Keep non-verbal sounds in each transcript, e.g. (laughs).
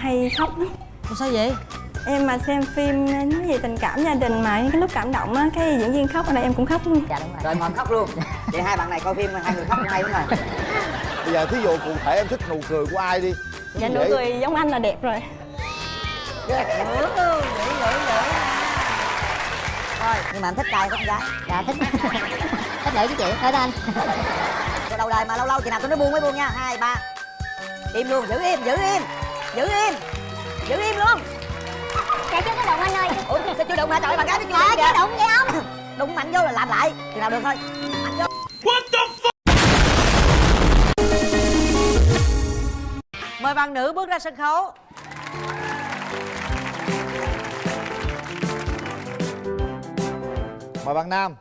hay khóc lắm. Sao vậy? Em mà xem phim nói về tình cảm gia đình mà cái lúc cảm động á cái diễn viên khóc ở đây em cũng khóc luôn. Dạ đúng rồi. Rồi mời khóc luôn. (laughs) Vậy hai bạn này coi phim hai người khóc hay đúng rồi (laughs) bây giờ thí dụ cụ thể em thích nụ cười của ai đi. Dạ nụ cười giống anh là đẹp rồi. Thôi nhưng mà anh thích trai thích gái? Dạ thích. (laughs) Thích nữ chứ chị. Thích anh. Đầu đời mà lâu lâu chừng nào tôi nói buông mới buông nha. Hai ba. Im luôn giữ im giữ im giữ im. Giữ im luôn. Dạ chưa có động anh ơi. Ủa sao chưa đụng hả? Trời bạn gái nó chưa đụng chưa đụng vậy không? Đụng mạnh vô là làm lại. Chừng nào được thôi. Mạnh vô. Mời bạn nữ bước ra sân khấu. Mời bạn nam.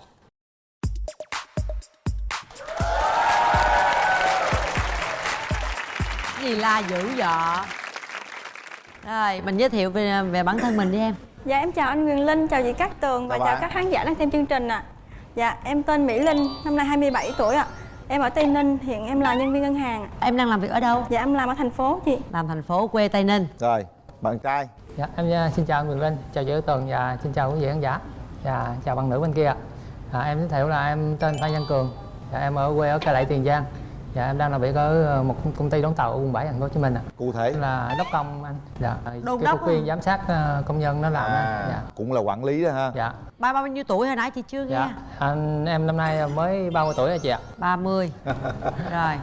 Gì la dữ dọ rồi mình giới thiệu về về bản thân mình đi em. Dạ em chào anh Quyền Linh chào chị Cát Tường và Chào các khán giả đang xem chương trình ạ. Dạ em tên Mỹ Linh năm nay 27 tuổi ạ. Em ở Tây Ninh hiện em là nhân viên ngân hàng em đang làm việc ở đâu? Dạ em làm ở thành phố chị. Làm thành phố quê tây ninh. Rồi bạn trai. Dạ, em uh, xin chào anh Quyền Linh, chào chị Tường và xin chào quý vị khán giả. Và chào bạn nữ bên kia à, Em giới thiệu là em tên Phan Văn Cường. Dạ, Em ở quê ở Cai Lậy, Tiền Giang Dạ, em đang làm việc ở uh, một công- ty đóng tàu ở quận 7, thành phố Hồ Chí Minh ạ. Cụ thể? Là đốc công anh. Dạ Đôn đốc viên giám sát uh, công nhân nó làm à, dạ. cũng là quản lý đó ha. Dạ. Ba bao nhiêu tuổi hồi nãy chị chưa nghe? Dạ anh em năm nay mới 30 tuổi rồi chị ạ? 30 (laughs) rồi.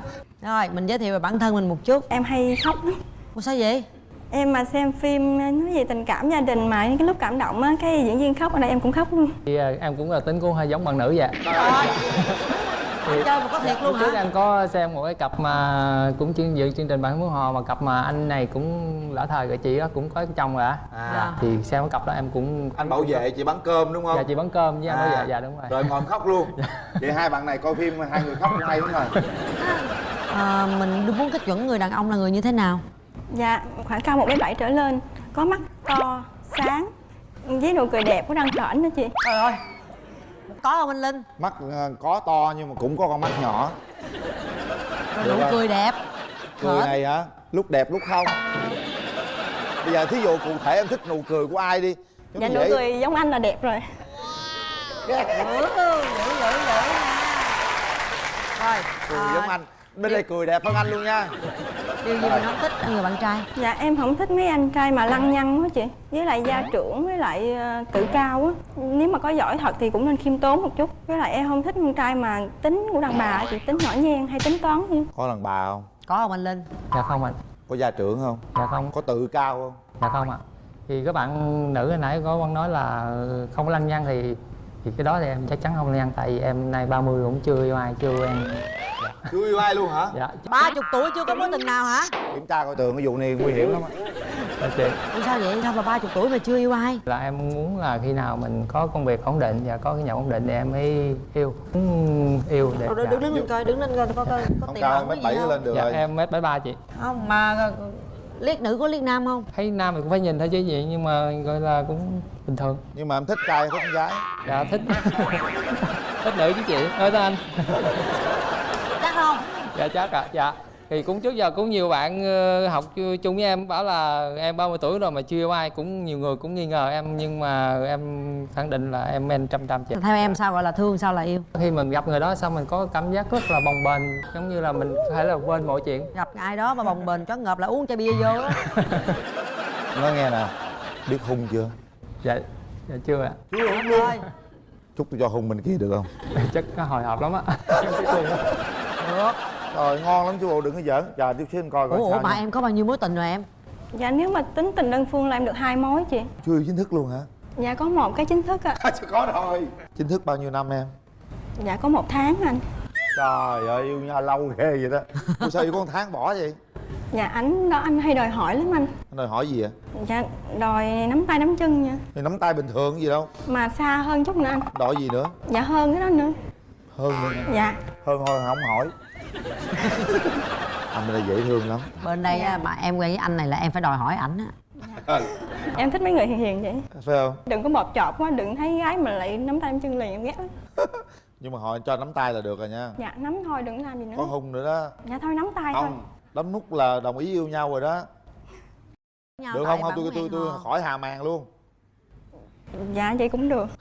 Rồi mình giới thiệu về bản thân mình một chút. Em hay khóc lắm. Ủa sao vậy? Em mà xem phim nói về tình cảm gia đình mà cái lúc cảm động á cái diễn viên khóc ở đây em cũng khóc luôn. Thì uh, em cũng là tính cũng hơi giống bạn nữ vậy (laughs) anh chơi mà có thiệt luôn Lúc trước hả? em có xem một cái cặp mà cũng chương dự chương trình bạn muốn hò mà cặp mà anh này cũng lỡ thời rồi chị đó cũng có chồng rồi á. À. Thì xem cái cặp đó em cũng anh bảo vệ chị bán cơm đúng không? Dạ chị bán cơm với anh bảo À, vệ dạ đúng rồi. Rồi ngồi khóc luôn. Vậy hai bạn này coi phim hai người khóc hay đúng rồi. À, mình muốn cái chuẩn người đàn ông là người như thế nào? Dạ khoảng cao một bảy trở lên có mắt to sáng với nụ cười đẹp của răng khểnh nữa chị. Trời ơi có không anh linh? Mắt ờ, có to nhưng mà cũng có con mắt nhỏ. Nụ cười đẹp. Cười này hả? Lúc đẹp lúc không. Bây giờ thí dụ cụ thể em thích nụ cười của ai đi. Giống dạ nụ vậy. cười giống anh là đẹp rồi. Rồi cười à, giống anh. Bên đây cười đẹp hơn anh luôn nha điều gì mình không thích ở người bạn trai? Dạ em không thích mấy anh trai mà lăng nhăng quá chị. Với lại gia trưởng với lại ờ, tự cao á. Nếu mà có giỏi thật thì cũng nên khiêm tốn một chút. Với lại em không thích con trai mà tính của đàn bà á chị tính nhỏ nhen hay tính toán gì. Có đàn bà không? Có không anh linh? Dạ không anh có gia trưởng không? Dạ không. Có tự cao không? Dạ không ạ. Thì các bạn nữ hồi nãy có con nói là không có lăng nhăng thì thì cái đó thì em chắc chắn không lăng nhăng tại vì em nay 30 cũng chưa yêu ai chưa quen chưa yêu ai luôn hả? Dạ. Ba chục tuổi chưa có mối tình nào hả? Kiểm tra coi tường cái vụ này nguy hiểm lắm á. Dạ chị. Sao vậy? Sao mà ba chục tuổi mà chưa yêu ai? Là em muốn là khi nào mình có công việc ổn định và có cái nhà ổn định thì em mới yêu Muốn yêu để Rồi, dạ. đứng đứng lên coi đứng lên coi có có, có không tìm cao ẩn mét cái bảy gì không? lên được dạ rồi. em mét bảy ba chị. Không mà liếc nữ có liếc nam không? Thấy nam thì cũng phải nhìn thôi chứ gì nhưng mà gọi là cũng bình thường. Nhưng mà em thích trai hay thích con gái? Dạ thích. Thích nữ chứ chị. Nói tới anh. Chắc không? Dạ chắc ạ. Dạ thì cũng trước giờ cũng nhiều bạn ờ, học chung với em bảo là em 30 tuổi rồi mà chưa yêu ai cũng nhiều người cũng nghi ngờ em nhưng mà em khẳng định là em men trăm trăm chị theo em sao gọi là thương sao là yêu? Khi mình gặp người đó xong mình có cảm giác rất là bồng bềnh giống như là mình có thể là quên mọi chuyện. Gặp ai đó mà bồng bềnh cho ngợp là uống chai bia vô á. (laughs) Nói nghe nè biết hung chưa? Dạ dạ chưa ạ. Chưa hung luôn. Thôi. Chúc tôi cho hung bên kia được không? (laughs) Chắc nó hồi hộp lắm á. (laughs) được rồi ngon lắm chú bộ đừng có giỡn. Chờ chút xíu anh coi coi ủa, ủa sao mà em có bao nhiêu mối tình rồi em? Dạ nếu mà tính tình đơn phương là em được hai mối chị. Chưa yêu chính thức luôn hả? Dạ có một cái chính thức ạ. (laughs) Chưa có rồi. Chính thức bao nhiêu năm em? Dạ có một tháng anh. Trời ơi yêu nhau lâu ghê vậy đó. Ủa sao yêu có một tháng bỏ vậy? Dạ anh đó anh hay đòi hỏi lắm anh. Anh đòi hỏi gì vậy? Dạ đòi nắm tay nắm chân nha. Thì nắm tay bình thường gì đâu. Mà xa hơn chút nữa anh. Đòi gì nữa? Dạ hơn cái đó nữa. Hơn nữa dạ. Hơn thôi không hỏi anh đây dễ thương lắm. Bên đây á, mà em quen với anh này là em phải đòi hỏi ảnh á. Em thích mấy người hiền hiền vậy. Phải không? Đừng có bọt chọp quá đừng thấy gái mà lại nắm tay nắm chân liền em ghét lắm. (laughs) Nhưng mà hỏi cho nắm tay là được rồi nha. Dạ nắm thôi đừng làm gì nữa. Có hung nữa đó. Dạ thôi nắm tay thôi. Không đấm nút là đồng ý yêu nhau rồi đó. Nhau được không? Không tôi tôi tôi khỏi hà màn luôn. Dạ vậy cũng được (laughs)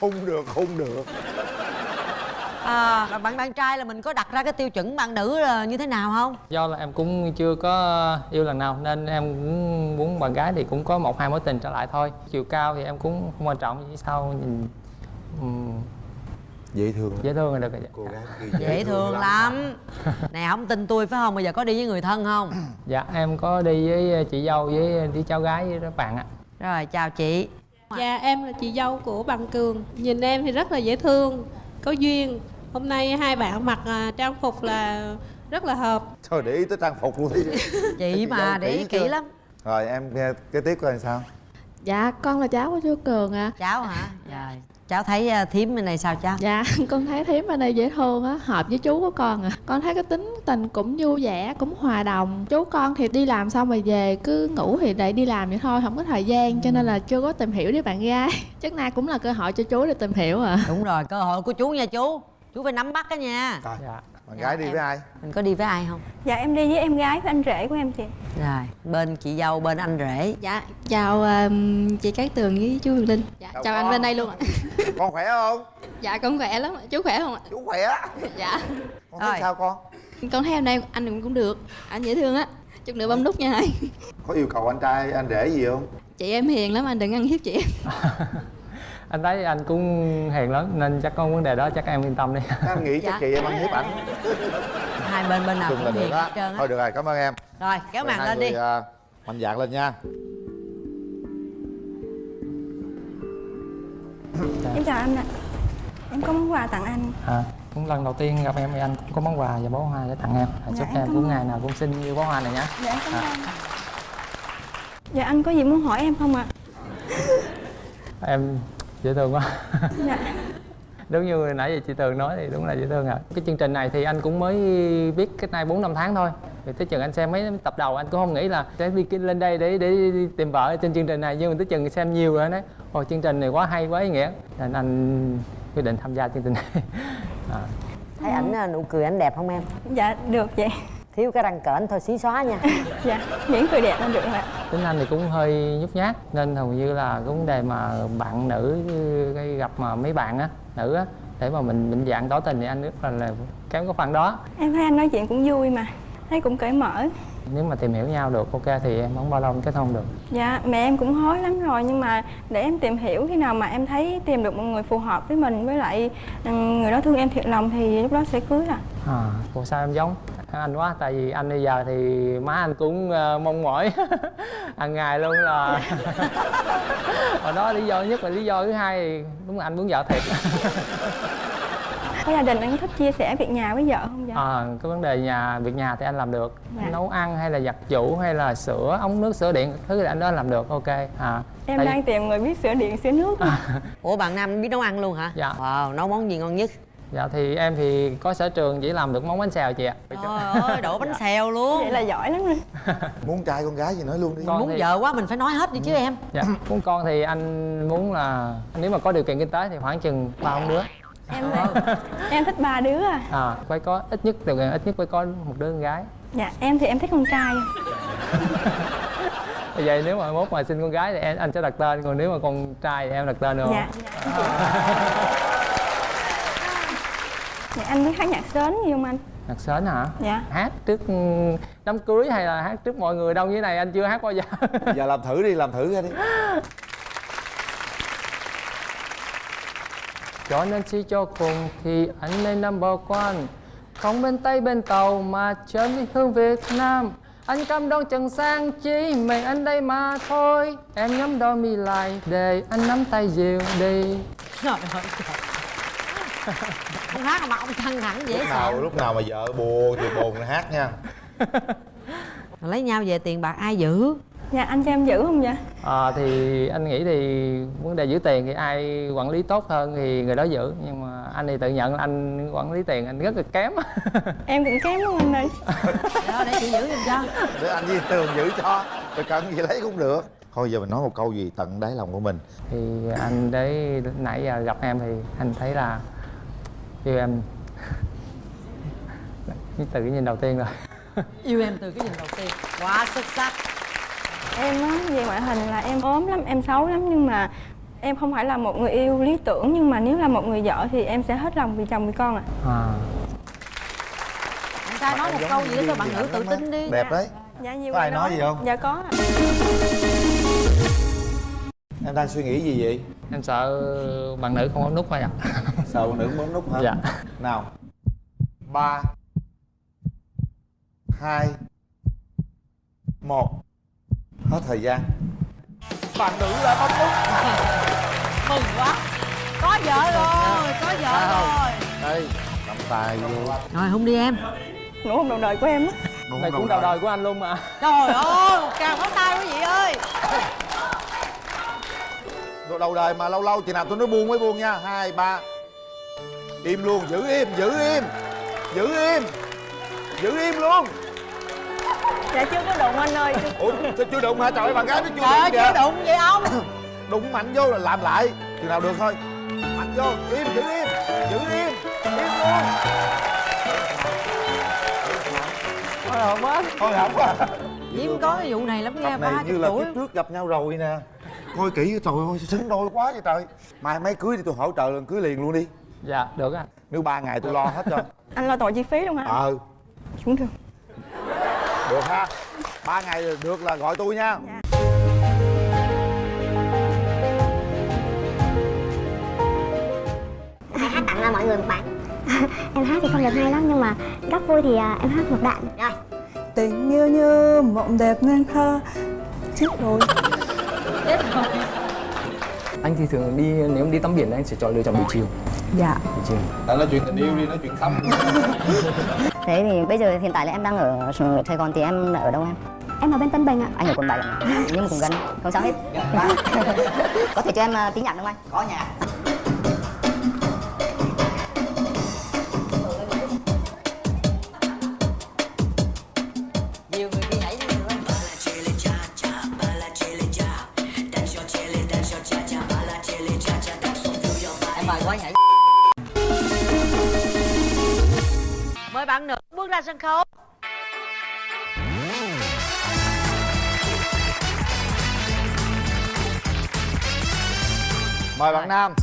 không được không được. À, bạn bạn trai là mình có đặt ra cái tiêu chuẩn bạn nữ là như thế nào không? Do là em cũng chưa có yêu lần nào nên em cũng muốn bạn gái thì cũng có một hai mối tình trở lại thôi. Chiều cao thì em cũng không quan trọng chỉ sao nhìn dễ thương dễ thương là được rồi cô gái kia dễ thương lắm. nè không tin tôi phải không? Bây giờ có đi với người thân không? Dạ em có đi với chị dâu với đi cháu gái với các bạn ạ. Rồi chào chị Dạ em là chị dâu của bằng Cường. Nhìn em thì rất là dễ thương Có duyên. Hôm nay hai bạn mặc à, trang phục là rất là hợp. Trời để ý tới trang phục luôn đi. (laughs) Chị mà để ý kỹ chưa? lắm. Rồi em nghe cái tiếp coi làm sao? Dạ con là cháu của chú Cường ạ. Cháu hả? Rồi cháu thấy uh, thím bên này sao cháu? Dạ (laughs) con thấy thím ở đây dễ thương á Hợp với chú của con à. Con thấy cái tính tình cũng vui vẻ Cũng hòa đồng. Chú con thì đi làm xong rồi về Cứ ngủ thì lại đi làm vậy thôi Không có thời gian Cho nên là chưa có tìm hiểu đứa bạn gái. (laughs) Chắc nay cũng là cơ hội cho chú để tìm hiểu à. Đúng rồi cơ hội của chú nha chú. Chú phải nắm bắt đó nha. Rồi dạ bạn Dạ, gái đi em- với ai? Mình có đi với ai không? Dạ em đi với em gái với anh rể của em chị. Rồi bên chị dâu bên anh rể. Dạ chào um, chị Cát Tường với chú Huyền Linh. Dạ Chào chào anh bên đây luôn ạ. (laughs) Con khỏe không? Dạ con khỏe lắm Chú khỏe không ạ? Chú khỏe. Dạ. Con thấy Rồi. sao con? Con thấy em đây anh cũng cũng được. Anh dễ thương á. Chút nữa bấm nút nha. Hai có yêu cầu anh trai anh rể gì không? Chị em hiền lắm anh đừng ăn hiếp chị em (laughs) anh thấy anh cũng hiền lắm nên chắc có vấn đề đó chắc em yên tâm đi. Anh nghĩ chắc Dạ. chị em ăn hiếp ảnh. Hai bên bên nào cũng được hiền hết trơn thôi được rồi cảm ơn em. Rồi kéo màn lên người, đi. à, mạnh dạn lên nha. Em chào anh ạ. Em có món quà tặng anh. À, cũng lần đầu tiên gặp em thì anh cũng có món quà và bó hoa để tặng em. À, Dạ, chúc em em cũng ngày nào cũng xinh như bó hoa này nhé dạ em cảm ơn. Dạ anh có gì muốn hỏi em không ạ? Em dễ thương quá. Dạ. (laughs) Đúng như nãy giờ chị Tường nói thì đúng là dễ thương ạ. Cái chương trình này thì anh cũng mới biết cách nay bốn năm tháng thôi. Thì tới chừng anh xem mấy tập đầu anh cũng không nghĩ là sẽ đi lên đây để để tìm vợ trên chương trình này nhưng mà tới chừng xem nhiều rồi anh nói ồ chương trình này quá hay quá ý nghĩa. Nên anh quyết định tham gia chương trình này. (laughs) À. thấy ảnh à, nụ cười ảnh đẹp không em? Dạ được vậy thiếu cái răng cỡn thôi xí xóa nha. (laughs) Dạ miễn cười đẹp là được rồi ạ. Tính anh thì cũng hơi nhút nhát nên hầu như là cái vấn đề mà bạn nữ gây gặp mà mấy bạn á nữ á để mà mình định dạng tỏ tình thì anh rất là, là kém cái phần đó. Em thấy anh nói chuyện cũng vui mà thấy cũng cởi mở. Nếu mà tìm hiểu nhau được ok thì em không bao lâu kết hôn được. Dạ mẹ em cũng hối lắm rồi nhưng mà để em tìm hiểu khi nào mà em thấy tìm được một người phù hợp với mình với lại ừ, người đó thương em thiệt lòng thì lúc đó sẽ cưới à à ủa sao em giống anh quá tại vì anh bây giờ thì má anh cũng ờ, mong mỏi. (laughs) Hàng ngày luôn là (laughs) hồi đó lý do nhất là lý do thứ hai thì đúng là anh muốn vợ thiệt. Có gia đình anh thích chia sẻ việc nhà với vợ không dạ à, cái vấn đề nhà việc nhà thì anh làm được. Dạ. nấu ăn hay là giặt giũ hay là sửa ống nước sửa điện thứ thì anh đó làm được ok à. Em tại- đang tìm người biết sửa điện sửa nước. Ủa bạn nam biết nấu ăn luôn hả? Dạ. wow nấu món gì ngon nhất dạ thì em thì có sở trường chỉ làm được món bánh xèo chị ạ. Trời ơi đổ bánh xèo luôn. Vậy là giỏi lắm rồi. (laughs) Muốn trai con gái gì nói luôn đi. Con muốn thì- vợ quá mình phải nói hết đi chứ em. Dạ. Muốn con thì anh muốn là nếu mà có điều kiện kinh tế thì khoảng chừng ba ông đứa. Em em thích ba đứa à? À phải có ít nhất điều kiện ít nhất phải có một đứa con gái. Dạ em thì em thích con trai. Vậy nếu mà mốt mà sinh con gái thì em anh sẽ đặt tên còn nếu mà con trai thì em đặt tên được không? Dạ. Dạ anh biết hát nhạc sến gì không anh. Nhạc sến hả? Dạ. Hát trước ừ, đám cưới hay là hát trước mọi người đông như thế này anh chưa hát bao giờ? (laughs) Giờ làm thử đi làm thử ra đi. (laughs) Cho nên suy cho cùng thì anh nên number one không bên tây bên tàu mà chơi với hương việt nam. Anh cam đoan chẳng sang chỉ mình anh đây mà thôi em nhắm đôi mi lại để anh nắm tay dịu đi. Trời ơi trời. (laughs) ông hát mà ông căng thẳng dễ lúc nào sợ. lúc nào mà vợ buồn thì buồn hát nha. (laughs) Lấy nhau về tiền bạc ai giữ? Dạ anh cho em giữ không dạ à, thì anh nghĩ thì vấn đề giữ tiền thì ai quản lý tốt hơn thì người đó giữ. Nhưng mà anh thì tự nhận là anh quản lý tiền anh rất là kém. (laughs) Em cũng kém lắm anh ơi. Đó để chị giữ giùm cho. Để anh với tường giữ cho. Rồi cần gì lấy cũng được. Thôi giờ mình nói một câu gì tận đáy lòng của mình. Thì anh đấy nãy giờ gặp em thì anh thấy là yêu em (laughs) từ cái nhìn đầu tiên rồi. (laughs) Yêu em từ cái nhìn đầu tiên. Quá xuất sắc. Em á về ngoại hình là em ốm lắm em xấu lắm nhưng mà em không phải là một người yêu lý tưởng nhưng mà nếu là một người vợ thì em sẽ hết lòng vì chồng vì con ạ. À. bạn trai nói một câu gì đó cho bạn nữ tự tin đi. Đẹp đấy. Dạ nhiều Có ai nói gì không? dạ có ạ em đang suy nghĩ gì vậy? Em sợ bạn nữ không có nút thôi ạ (laughs) sợ con nữ bấm nút hả? Dạ. Nào. Ba. Hai. Một. Hết thời gian. Bạn nữ đã bấm nút. (laughs) Mừng quá. Có vợ rồi có vợ rồi. Đây. Cầm tài vô. Rồi không đi em. Nụ hôn đầu đời của em á. Không cũng đầu đời. của anh luôn mà. Trời ơi tràng pháo tay quý vị ơi (laughs) Đồ đầu đời mà lâu lâu chừng nào tôi nói buông mới buông nha. Hai ba. Im luôn giữ im giữ im. Giữ im. Giữ im luôn. Dạ chưa có đụng anh ơi. Chưa- ủa sao chưa đụng hả? Trời ơi, bạn gái nó chưa trời đụng chưa đụng vậy ông? Đụng mạnh vô là làm lại. Chừng nào được thôi. Mạnh vô. Im giữ im. Giữ im. Im luôn. Thôi không á thôi không à Diễm có cái vụ này lắm cặp ba như là tuổi. kiếp trước gặp nhau rồi nè coi kỹ trời ơi xứng đôi quá vậy trời. Mai mấy cưới thì tôi hỗ trợ lần cưới liền luôn đi. Dạ được anh nếu ba ngày tôi lo hết cho anh lo tội chi phí luôn hả? Ờ. Cũng được được ha. Ba ngày được là gọi tôi nha. Hãy hát tặng mọi người một bản (laughs) Em hát thì không được hay lắm nhưng mà góc vui thì à, em hát một đoạn. Rồi. Tình yêu như mộng đẹp nên thơ Chết rồi anh thì thường đi nếu em đi tắm biển anh sẽ chọn lựa chọn buổi chiều. Dạ. Buổi chiều. Đã nói chuyện tình yêu đi nói chuyện tâm (laughs) Thế thì bây giờ hiện tại là em đang ở Sài Gòn thì em ở đâu em? Em ở bên Tân Bình ạ. Anh ở quận 7 ạ. Nhưng mà cũng gần, không sao hết. (laughs) Có thể cho em uh, tí nhạc không anh? Có nhạc sân khấu. Mời bạn nam.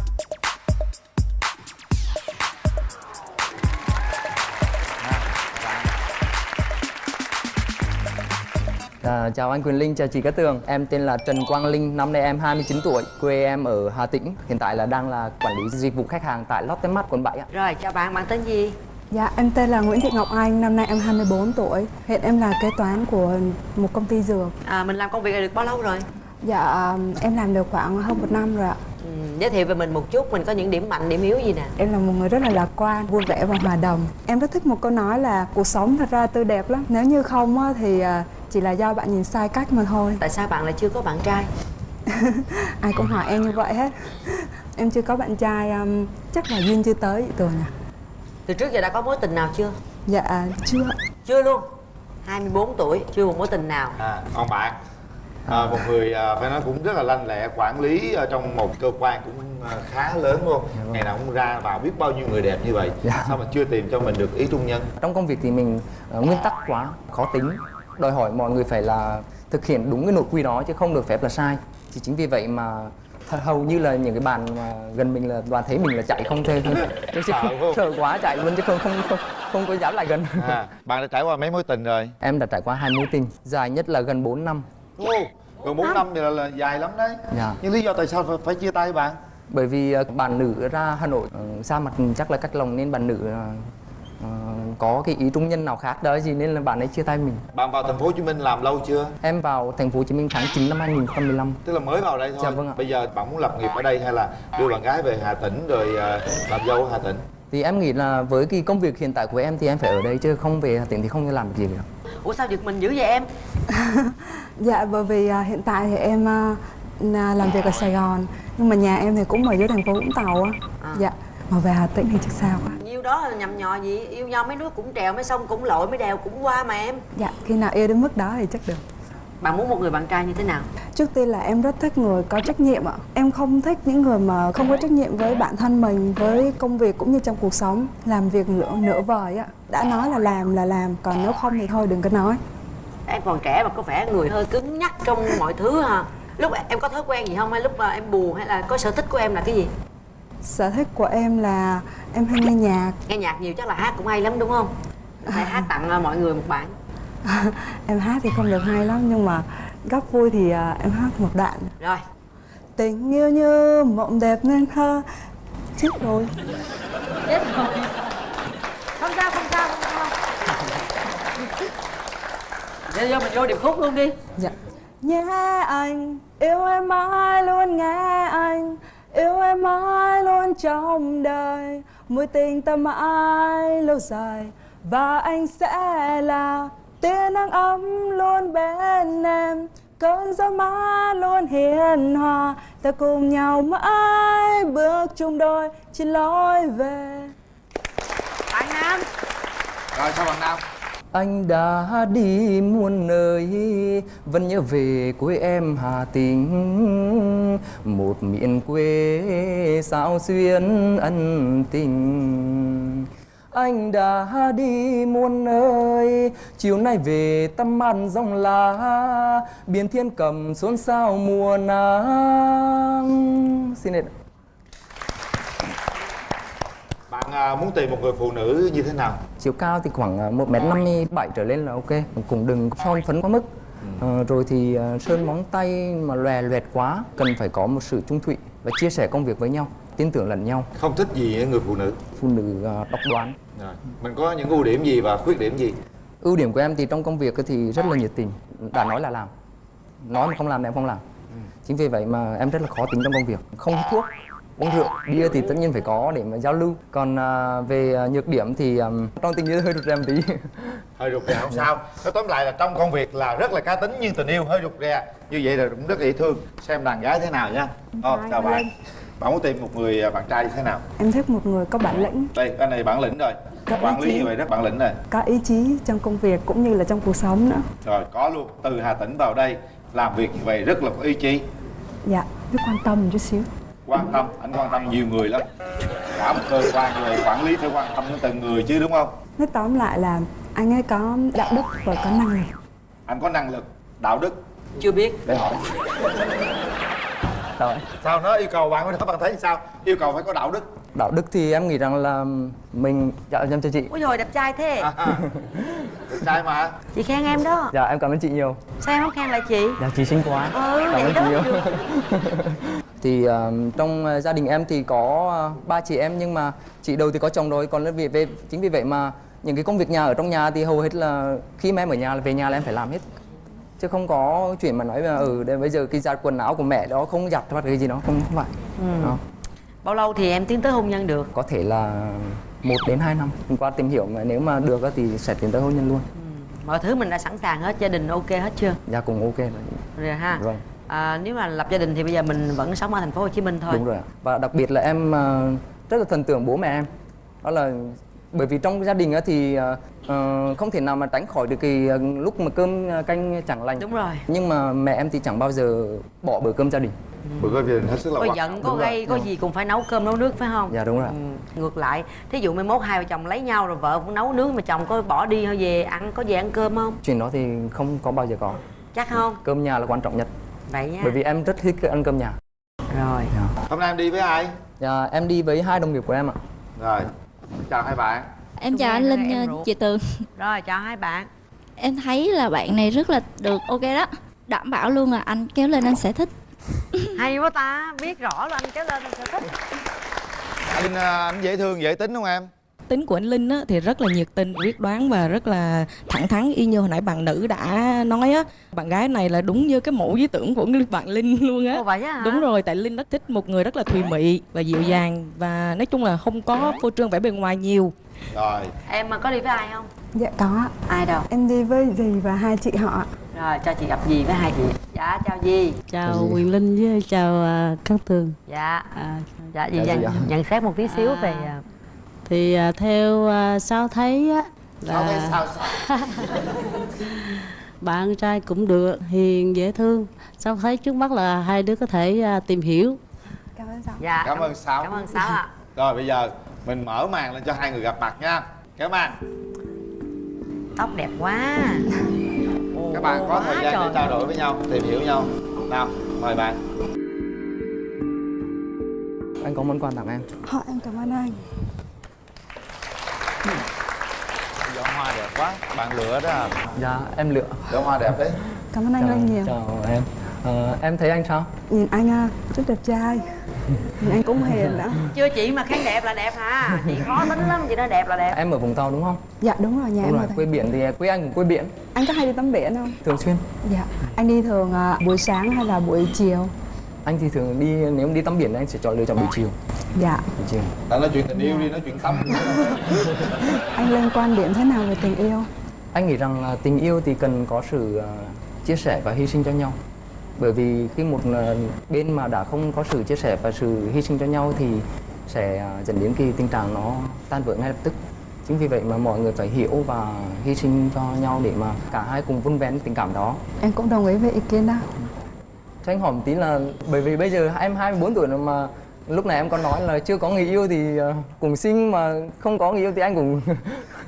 À, chào anh Quyền Linh, chào chị Cát Tường. Em tên là Trần Quang Linh, năm nay em 29 tuổi Quê em ở Hà Tĩnh. Hiện tại là đang là quản lý dịch vụ khách hàng tại Lotte Mart quận 7 ạ. Rồi chào bạn bạn tên gì Dạ em tên là Nguyễn Thị Ngọc Anh Năm nay em 24 tuổi. Hiện em là kế toán của một công ty dược. À, mình làm công việc này được bao lâu rồi? Dạ em làm được khoảng hơn một năm rồi ạ. Ừ, giới thiệu về mình một chút mình có những điểm mạnh điểm yếu gì nè? Em là một người rất là lạc quan, vui vẻ và hòa đồng. Em rất thích một câu nói là Cuộc sống thật ra tươi đẹp lắm. Nếu như không á, thì à, chỉ là do bạn nhìn sai cách mà thôi. Tại sao bạn lại chưa có bạn trai? (laughs) Ai cũng hỏi em như vậy hết. Em chưa có bạn trai Chắc là duyên chưa tới chị Tường à từ trước giờ đã có mối tình nào chưa? Dạ chưa. Chưa luôn. 24 tuổi chưa một mối tình nào. À còn bạn. À, một người à, phải nói cũng rất là lanh lẹ quản lý ở trong một cơ quan cũng à, khá lớn luôn. Ngày nào cũng ra vào biết bao nhiêu người đẹp như vậy. Dạ. sao mà chưa tìm cho mình được ý trung nhân? Trong công việc thì mình ờ, nguyên tắc quá, khó tính. Đòi hỏi mọi người phải là thực hiện đúng cái nội quy đó chứ không được phép là sai. Thì chính vì vậy mà hầu như là những cái bạn mà gần mình là đoàn thấy mình là chạy không (laughs) chứ Sợ quá. chạy luôn chứ không không không, không có dám lại gần. À, bạn đã trải qua mấy mối tình rồi? Em đã trải qua hai mối tình, dài nhất là gần 4 năm. Ô, gần 4 năm thì là, là dài lắm đấy. Dạ. nhưng lý do tại sao phải, phải chia tay bạn? Bởi vì ờ, bạn nữ ra Hà Nội ờ, xa mặt chắc là cách lòng nên bạn nữ ờ, có cái ý trung nhân nào khác đó gì nên là bạn ấy chia tay mình. Bạn vào thành phố Hồ Chí Minh làm lâu chưa? Em vào thành phố Hồ Chí Minh tháng 9 năm 2015 tức là mới vào đây thôi. Dạ, vâng ạ. bây giờ bạn muốn lập nghiệp ở đây hay là đưa bạn gái về Hà Tĩnh rồi à, làm dâu ở Hà Tĩnh? Thì em nghĩ là với cái công việc hiện tại của em thì em phải ở đây chứ không về Hà Tĩnh thì không làm được gì được. Ủa sao giật mình dữ vậy em? (laughs) Dạ bởi vì à, hiện tại thì em à, là làm việc ở Sài Gòn Nhưng mà nhà em thì cũng ở dưới thành phố Vũng Tàu á. À. Dạ Mà về Hà Tĩnh thì chắc sao quá nhiêu đó là nhầm nhò gì? Yêu nhau mấy đứa cũng trèo mấy sông cũng lội mấy đèo cũng qua mà em. Dạ khi nào yêu đến mức đó thì chắc được. Bạn muốn một người bạn trai như thế nào? Trước tiên là em rất thích người có trách nhiệm ạ. Em không thích những người mà không có trách nhiệm với bản thân mình, với công việc cũng như trong cuộc sống. Làm việc nửa, nửa vời ạ. Đã nói là làm là làm, còn nếu không thì thôi đừng có nói. em còn trẻ mà có vẻ người hơi cứng nhắc trong mọi thứ ha lúc em có thói quen gì không? Hay lúc mà em buồn hay là có sở thích của em là cái gì Sở thích của em là em hay nghe nhạc. nghe nhạc nhiều chắc là hát cũng hay lắm đúng không phải hát tặng ờ, mọi người một bản (laughs) em hát thì không được hay lắm nhưng mà góc vui thì à, em hát một đoạn. rồi Tình yêu như mộng đẹp nên thơ. Chết rồi. chết rồi không sao không sao không sao Để vô mình vô điệp khúc luôn đi Dạ. Nhé anh, yêu em mãi luôn nghe anh Yêu em mãi luôn trong đời Mối tình ta mãi lâu dài. Và anh sẽ là tia nắng ấm luôn bên em. Cơn gió mát luôn hiền hòa Ta cùng nhau mãi bước chung đôi trên lối về. Bạn nam. Rồi sao bạn nam anh đã đi muôn nơi, Vẫn nhớ về quê em Hà Tĩnh. Một miền quê sao xuyên ân tình. Anh đã đi muôn nơi, Chiều nay về tâm an dòng lá, Biển thiên cầm xôn xao mùa nắng. Xin hẹn bạn à, muốn tìm một người phụ nữ như thế nào? Chiều cao thì khoảng 1m57 trở lên là ok cũng đừng son phấn quá mức. Ờ, rồi thì ờ, sơn móng tay mà lòe loẹt quá cần phải có một sự trung thủy và chia sẻ công việc với nhau tin tưởng lẫn nhau. Không thích gì người phụ nữ? Phụ nữ ờ, độc đoán. Rồi mình có những ưu điểm gì và khuyết điểm gì? Ưu điểm của em thì trong công việc thì rất là nhiệt tình. Đã nói là làm. Nói mà không làm thì em không làm. Chính vì vậy mà em rất là khó tính trong công việc. Không hút thuốc uống rượu bia thì tất nhiên phải có để mà giao lưu. Còn à, về à, nhược điểm thì ừm, trong tình yêu hơi rụt rè một tí. (laughs) Hơi rụt rè không sao. Nói tóm lại là trong công việc là rất là cá tính nhưng tình yêu hơi rụt rè. Như vậy là cũng rất dễ thương. Xem đàn gái thế nào nha. Ờ, chào bạn. Bạn muốn tìm một người à, bạn trai như thế nào? Em thích một người có bản lĩnh, đây anh này bản lĩnh rồi. Có quản lý chí. như vậy rất bản lĩnh rồi có ý chí trong công việc cũng như là trong cuộc sống nữa. Rồi có luôn. Từ hà tĩnh vào đây làm việc như vậy rất là có ý chí. Dạ, biết quan tâm một chút xíu quan tâm anh quan tâm nhiều người lắm. Cả một cơ quan người quản lý phải quan tâm đến từng người chứ đúng không? Nói tóm lại là anh ấy có đạo đức và có năng lực. Anh có năng lực đạo đức. Chưa biết. Để hỏi. Rồi. sao nó yêu cầu bạn đó bạn thấy sao? Yêu cầu phải có đạo đức. Đạo đức thì em nghĩ rằng là mình dạ em chào chị. Ôi rồi đẹp trai thế. À, đẹp trai mà. Chị khen em đó. Dạ em cảm ơn chị nhiều. Sao em không khen lại chị? Dạ chị xinh quá. Ừ cảm ơn chị nhiều. (laughs) thì ờ, trong ờ, gia đình em thì có ờ, ba chị em nhưng mà chị đầu thì có chồng rồi. Còn vì về chính vì vậy mà những cái công việc nhà ở trong nhà thì hầu hết là khi mà em ở nhà là về nhà là em phải làm hết. Chứ không có chuyện mà nói là ừ đây bây giờ cái giặt quần áo của mẹ đó không giặt hoặc cái gì đó không không phải. Ừ. Đó. bao lâu thì em tiến tới hôn nhân được? Có thể là một đến hai năm. Qua tìm hiểu mà nếu mà được thì sẽ tiến tới hôn nhân luôn. Mọi thứ mình đã sẵn sàng hết gia đình ok hết chưa? Dạ cũng ok rồi. Rồi ha. Vâng. À, nếu mà lập gia đình thì bây giờ mình vẫn sống ở thành phố Hồ Chí Minh thôi. Đúng rồi và đặc biệt là em ờ, rất là thần tượng bố mẹ em. Đó là bởi vì trong gia đình á thì ờ, ờ, không thể nào mà tránh khỏi được cái ờ, lúc mà cơm canh chẳng lành. Đúng rồi. Nhưng mà mẹ em thì chẳng bao giờ bỏ bữa cơm gia đình. Bữa cơm gia đình hết sức là có quan giận trọng có gây có gì cũng phải nấu cơm nấu nước phải không? Dạ đúng rồi ừ. ngược lại. Thí dụ mai mốt hai vợ chồng lấy nhau rồi vợ cũng nấu nướng mà chồng có bỏ đi hay về ăn có về ăn cơm không? Chuyện đó thì không có bao giờ có. Chắc không? Cơm nhà là quan trọng nhất vậy nha. Bởi vì em rất thích ăn cơm nhà. Rồi. Hôm nay em đi với ai? Dạ, em đi với hai đồng nghiệp của em ạ. Rồi chào hai bạn. Em chào anh Linh, em ờ, chị Tường. Rồi chào hai bạn. Em thấy là bạn này rất là được ok đó. Đảm bảo luôn là anh kéo lên anh sẽ thích. Hay quá ta biết rõ là anh kéo lên anh sẽ thích. Anh à, anh dễ thương dễ tính không em tính của anh Linh á, thì rất là nhiệt tình quyết đoán và rất là thẳng thắn. Y như hồi nãy bạn nữ đã nói á bạn gái này là đúng như cái mẫu lý tưởng của bạn Linh luôn á. Ồ, vậy hả? đúng rồi tại Linh rất thích một người rất là thùy mị và dịu dàng và nói chung là không có phô trương vẻ bề ngoài nhiều. Rồi. Em mà có đi với ai không? Dạ có. Ai đâu? Em đi với dì và hai chị họ. Rồi cho chị gặp gì với hai chị. Dạ chào gì chào Quyền Linh với chào à, Cát Tường. Dạ. À, dạ gì Dạ, nhận, dạ. nhận xét một tí xíu À. về à, thì à, theo à, sao thấy á thấy là sao sao? (laughs) bạn trai cũng được hiền dễ thương. Sao thấy trước mắt là hai đứa có thể à, tìm hiểu. Cảm ơn sao dạ cảm ơn sáu. cảm ơn sáu ạ. (laughs) Rồi bây giờ mình mở màn lên cho hai người gặp mặt nha. Kéo màn tóc đẹp quá. (laughs) Các bạn có thời gian để trao đổi với nhau tìm hiểu nhau. Nào mời bạn. Anh có món quà tặng em. Thôi em cảm ơn anh giỏ hoa đẹp quá bạn lựa đó à. Dạ em lựa. Giỏ hoa đẹp đấy. Cảm ơn anh rất nhiều. chào em. Ờ, em thấy anh sao? Nhìn anh à, rất đẹp trai. Nhìn anh cũng hiền đó chưa chị mà khen đẹp là đẹp hả? Chị khó tính lắm chị nói đẹp là đẹp. Em ở vùng tàu đúng không? Dạ đúng rồi nhà đúng em rồi ở quê biển thì quê anh cũng quê biển. Anh có hay đi tắm biển không? thường xuyên. Dạ Anh đi thường à, buổi sáng hay là buổi chiều? Anh thì thường đi nếu đi tắm biển anh sẽ chọn lựa chọn buổi chiều. Dạ. Buổi chiều. Đã nói chuyện tình yêu đi nói chuyện tâm (laughs) Anh lên quan điểm thế nào về tình yêu? anh nghĩ rằng là tình yêu thì cần có sự ờ, chia sẻ và hy sinh cho nhau. Bởi vì khi một ờ, bên mà đã không có sự chia sẻ và sự hy sinh cho nhau thì sẽ ờ, dẫn đến cái tình trạng nó tan vỡ ngay lập tức. Chính vì vậy mà mọi người phải hiểu và hy sinh cho nhau để mà cả hai cùng vun vén tình cảm đó. Em cũng đồng ý với ý kiến đó cho anh hỏi một tí là bởi vì bây giờ em 24 tuổi rồi mà lúc này em có nói là chưa có người yêu thì ờ, cùng sinh mà không có người yêu thì anh cũng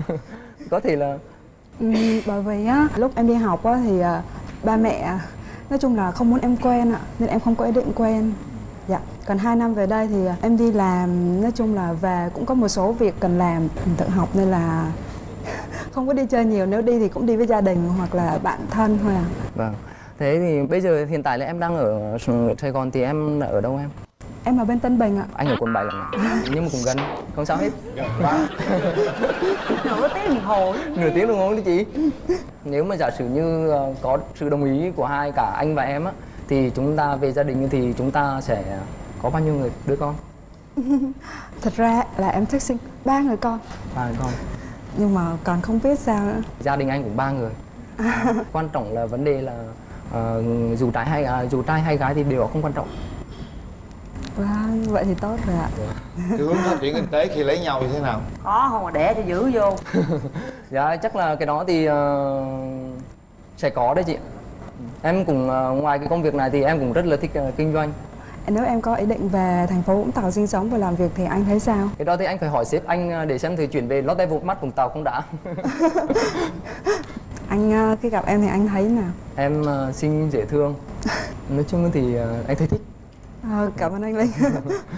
(laughs) có thể là Ừm, bởi vì á lúc em đi học á thì à, ba mẹ nói chung là không muốn em quen ạ nên em không có ý định quen dạ còn hai năm về đây thì à, em đi làm nói chung là về cũng có một số việc cần làm mình tự học nên là (laughs) không có đi chơi nhiều nếu đi thì cũng đi với gia đình hoặc là bạn thân thôi à Vâng. Thế thì bây giờ hiện tại là em đang ở Sài Gòn thì em ở đâu em? em ở bên Tân Bình ạ Anh ở quận 7 lận ạ. Nhưng mà cũng gần, không sao hết. gần quá nửa tiếng đồng hồ Nửa tiếng đồng hồ đi chị. Nếu mà giả sử như ờ, có sự đồng ý của hai cả anh và em á thì chúng ta về gia đình thì chúng ta sẽ có bao nhiêu người đứa con? (laughs) thật ra là em thích sinh ba người con Ba người con. nhưng mà còn không biết sao nữa Gia đình anh cũng ba người. (laughs) Quan trọng là vấn đề là ờ, dù trai hay à, dù trai hay gái thì điều đó không quan trọng. vâng vậy thì tốt rồi ạ cái hướng phát triển kinh tế khi lấy nhau như thế nào khó không mà đẻ cho giữ vô (laughs) Dạ chắc là cái đó thì ờ, sẽ có đấy chị. Em cũng ờ, ngoài cái công việc này thì em cũng rất là thích ờ, kinh doanh. nếu em có ý định về thành phố Vũng Tàu sinh sống và làm việc thì anh thấy sao Cái đó thì anh phải hỏi sếp anh để xem thử chuyển về Lotte Vụt mắt Vũng Tàu không đã. (laughs) (laughs) anh à, khi gặp em thì anh thấy nào em ờ, xinh dễ thương. (laughs) Nói chung thì ờ, anh thấy thích. Ờ, cảm ơn anh Linh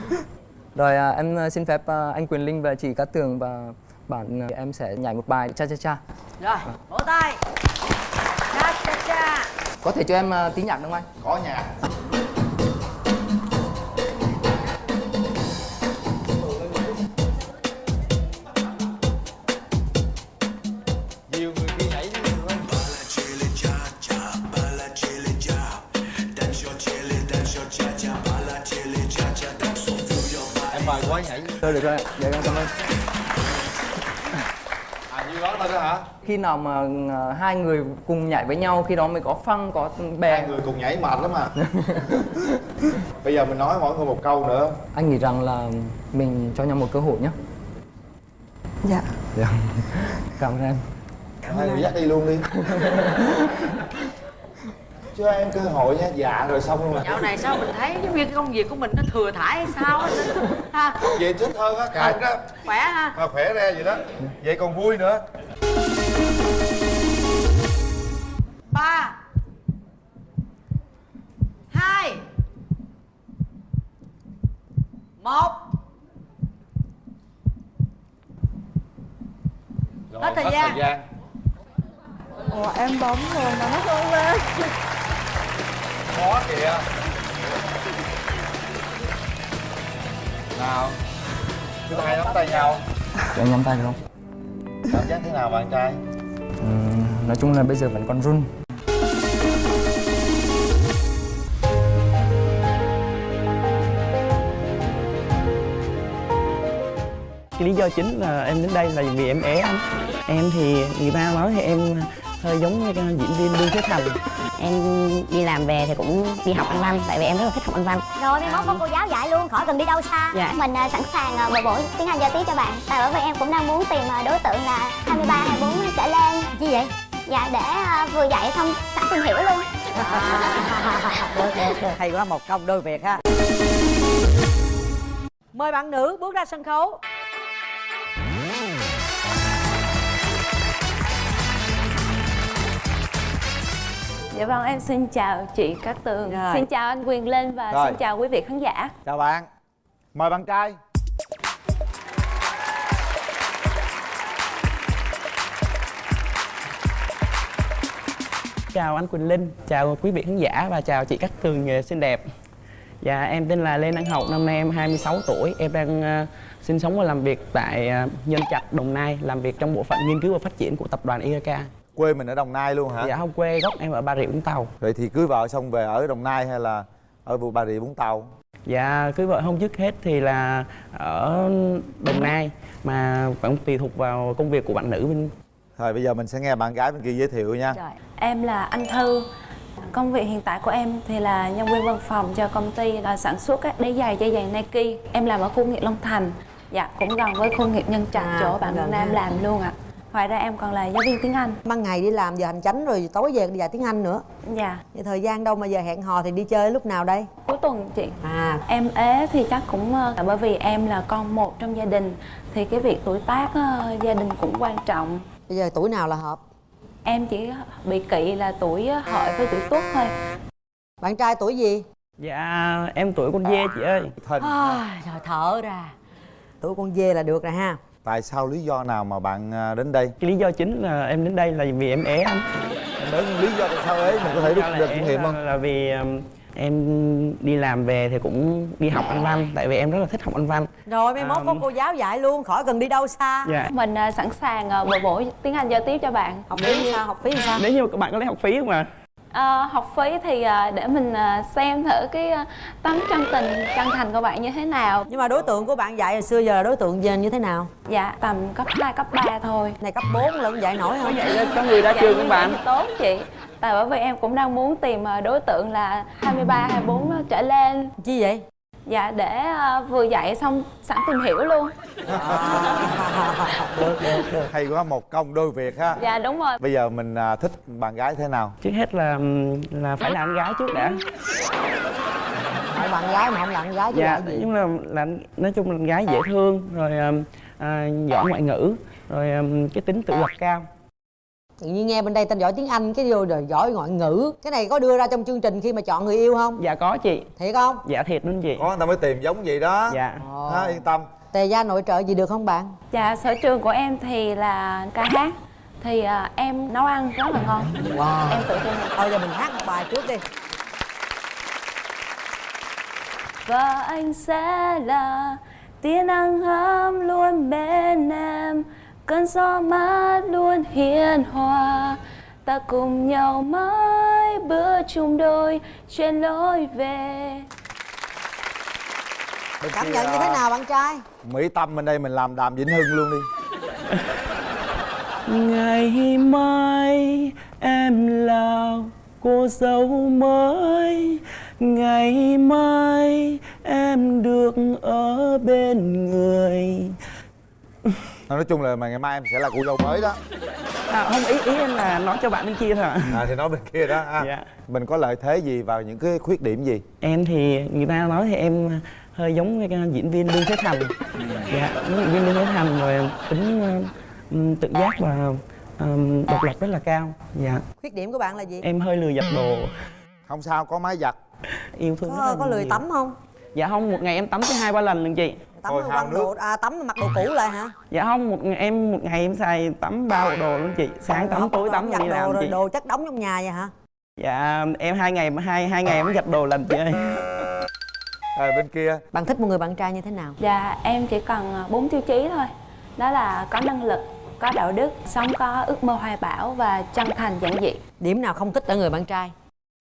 (laughs) Rồi ờ, em ờ, xin phép ờ, anh Quyền Linh và chị Cát Tường và bạn ờ, em sẽ nhảy một bài cha cha cha. rồi vỗ tay cha cha cha Có thể cho em ờ, tí nhạc được không anh? có nhà Thôi được rồi, dạ em cảm ơn. à như đó thôi đó hả Khi nào mà ờ, hai người cùng nhảy với nhau khi đó mới có phăng có bè. hai người cùng nhảy mệt lắm à (laughs) bây giờ mình nói mỗi người một câu nữa Anh nghĩ rằng là mình cho nhau một cơ hội nhé. dạ Dạ. Cảm ơn em. hai người dắt đi luôn đi (laughs) cho em cơ hội nha dạ rồi xong luôn dạo này sao mình thấy giống như cái công việc của mình nó thừa thải hay sao á? Ha. Vậy thích hơn á cạn đó. khỏe ha. Mà khỏe ra vậy đó. Vậy còn vui nữa. Ba. Hai. Một. Rồi Hết thời gian. gian. Ủa em bấm rồi mà nó không lên khó kìa nào chúng hai nắm tay nhau Cho anh nắm tay được không? cảm giác thế nào bạn trai Ừm, nói chung là bây giờ vẫn còn run. cái lý do chính là em đến đây là vì em é anh em thì người ta nói thì em hơi giống như cái diễn viên lương thế thành. Em đi làm về thì cũng đi học anh văn tại vì em rất là thích học anh văn. Rồi mai mốt có cô giáo dạy luôn, khỏi cần đi đâu xa. Dạ. Mình à, sẵn sàng à, bồi bổ tiếng Anh giao tiếp cho bạn. Tại bởi vì em cũng đang muốn tìm à, đối tượng là 23, 24 trở lên. Chi vậy? Dạ để à, vừa dạy xong sẵn tìm hiểu luôn. Được được được hay quá một công đôi việc ha. Mời bạn nữ bước ra sân khấu Dạ vâng, em xin chào chị Cát Tường. Rồi. Xin chào anh Quyền Linh và Rồi. xin chào quý vị khán giả. Chào bạn. Mời bạn trai. Chào anh Quỳnh Linh, chào quý vị khán giả và chào chị Cát Tường nghề xinh đẹp. Dạ em tên là Lê Đăng Hậu, năm nay em 26 tuổi. Em đang ờ, sinh sống và làm việc tại ờ, Nhân Trạch, Đồng Nai Làm việc trong bộ phận nghiên cứu và phát triển của tập đoàn IRK quê mình ở đồng nai luôn hả? Dạ không quê gốc em ở Bà Rịa Vũng Tàu. Vậy thì cưới vợ xong về ở đồng nai hay là ở bà rịa vũng tàu? Dạ cưới vợ không dứt hết thì là ở Đồng Nai Mà vẫn tùy thuộc vào công việc của bạn nữ bên rồi bây giờ mình sẽ nghe bạn gái bên kia giới thiệu nha. Rồi, em là Anh Thư. Công việc hiện tại của em thì là nhân viên văn phòng cho công ty là sản xuất các đế giày dây giày Nike. Em làm ở khu nghiệp Long Thành. Dạ, cũng gần với khu nghiệp Nhân Trạch À, chỗ bạn Nam làm luôn ạ Ngoài ra em còn là giáo viên tiếng Anh. Ban ngày đi làm giờ hành chánh rồi tối về đi dạy tiếng anh nữa. Dạ. Vậy thời gian đâu mà giờ hẹn hò thì đi chơi lúc nào đây? Cuối tuần chị. À. Em ế thì chắc cũng ờ, bởi vì em là con một trong gia đình Thì cái việc tuổi tác ờ, gia đình cũng quan trọng. Bây giờ tuổi nào là hợp? Em chỉ bị kỵ là tuổi hợi với tuổi tuất thôi. Bạn trai tuổi gì? Dạ em tuổi con dê chị ơi. Thình à, trời thở ra. Tuổi con dê là được rồi ha tại sao lý do nào mà bạn à, đến đây? Cái lý do chính là em đến đây là vì em ế anh. Đến lý do tại sao ấy mình có thể rút được kinh nghiệm không? Là vì um, em đi làm về thì cũng đi học anh văn Tại vì em rất là thích học anh văn. Rồi mai mốt À, có cô giáo dạy luôn khỏi cần đi đâu xa. Dạ. Mình ờ, sẵn sàng ờ, bồi bổ tiếng Anh giao tiếp cho bạn. Học phí sao học phí sao? Nếu như các bạn có lấy học phí không ạ? Ờ, học phí thì ờ, để mình ờ, xem thử cái ờ, tấm chân tình chân thành của bạn như thế nào. Nhưng mà đối tượng của bạn dạy hồi xưa giờ là đối tượng về như thế nào? Dạ tầm cấp 2, cấp 3 thôi. Này cấp 4 lận dạy nổi không Vậy có người ra Dạ, trường như không vậy bạn? thì tốt chị. Tại bởi vì em cũng đang muốn tìm đối tượng là 23, 24 trở lên. Chi vậy Dạ để ờ, vừa dạy xong sẵn tìm hiểu luôn. (laughs) Được được được. Hay quá một công đôi việc ha. Dạ đúng rồi. Bây giờ mình à, thích bạn gái thế nào? Trước hết là là phải là anh gái trước đã. Hỏi bạn gái mà không là con gái chứ Dạ nhưng là, là nói chung là anh gái dễ thương Rồi à, giỏi ngoại ngữ Rồi um, cái tính tự lập cao tự nhiên nghe bên đây tên giỏi tiếng anh cái vô rồi giỏi ngoại ngữ. Cái này có đưa ra trong chương trình khi mà chọn người yêu không? Dạ có chị. Thiệt không? Dạ thiệt luôn chị. Có người ta mới tìm giống vậy đó. Dạ. Ha, yên tâm. Tề gia nội trợ gì được không bạn? Dạ sở trường của em thì là ca hát. Thì ờ, em nấu ăn rất là ngon. Wow. Em tự tin. Thôi giờ mình hát một bài trước đi. Và anh sẽ là tia nắng ấm luôn bên em Cơn gió mát luôn hiền hòa. Ta cùng nhau mãi bữa chung đôi trên lối về. Bên cảm nhận như thế à, nào bạn trai? Mỹ tâm bên đây mình làm đàm vĩnh hưng luôn đi. (laughs) Ngày mai em là cô dâu mới. Ngày mai em được ở bên người (laughs) nói chung là mà ngày mai em sẽ là cô dâu mới đó. À không ý ý em là nói cho bạn bên kia thôi ạ. À thì nói bên kia đó ha Dạ. mình có lợi thế gì vào những cái khuyết điểm gì? Em thì người ta nói thì em hơi giống cái diễn viên Lương Thế Thành. Dạ, giống diễn viên Lương Thế Thành rồi tính uh, tự giác và um, độc lập rất là cao. Dạ, khuyết điểm của bạn là gì? Em hơi lười giặt đồ. Không sao có máy giặt. Yêu thương rất có, là có lười nhiều. tắm không? Dạ không, một ngày em tắm tới hai ba lần lần chị tắm Thôi, quăng nước. đồ à tắm mặc đồ cũ lại hả? Dạ không, một ngày em một ngày em xài tắm ba bộ đồ luôn chị. Sáng tắm, tối tắm đi đồ làm rồi chị. đồ chất đóng trong nhà vậy hả? Dạ, em hai ngày hai hai ngày em giặt đồ lần chị ơi. Rồi bên kia. Bạn thích một người bạn trai như thế nào? Dạ em chỉ cần ờ, bốn tiêu chí thôi. Đó là có năng lực, có đạo đức, sống có ước mơ hoài bão và chân thành giản dị. Điểm nào không thích ở người bạn trai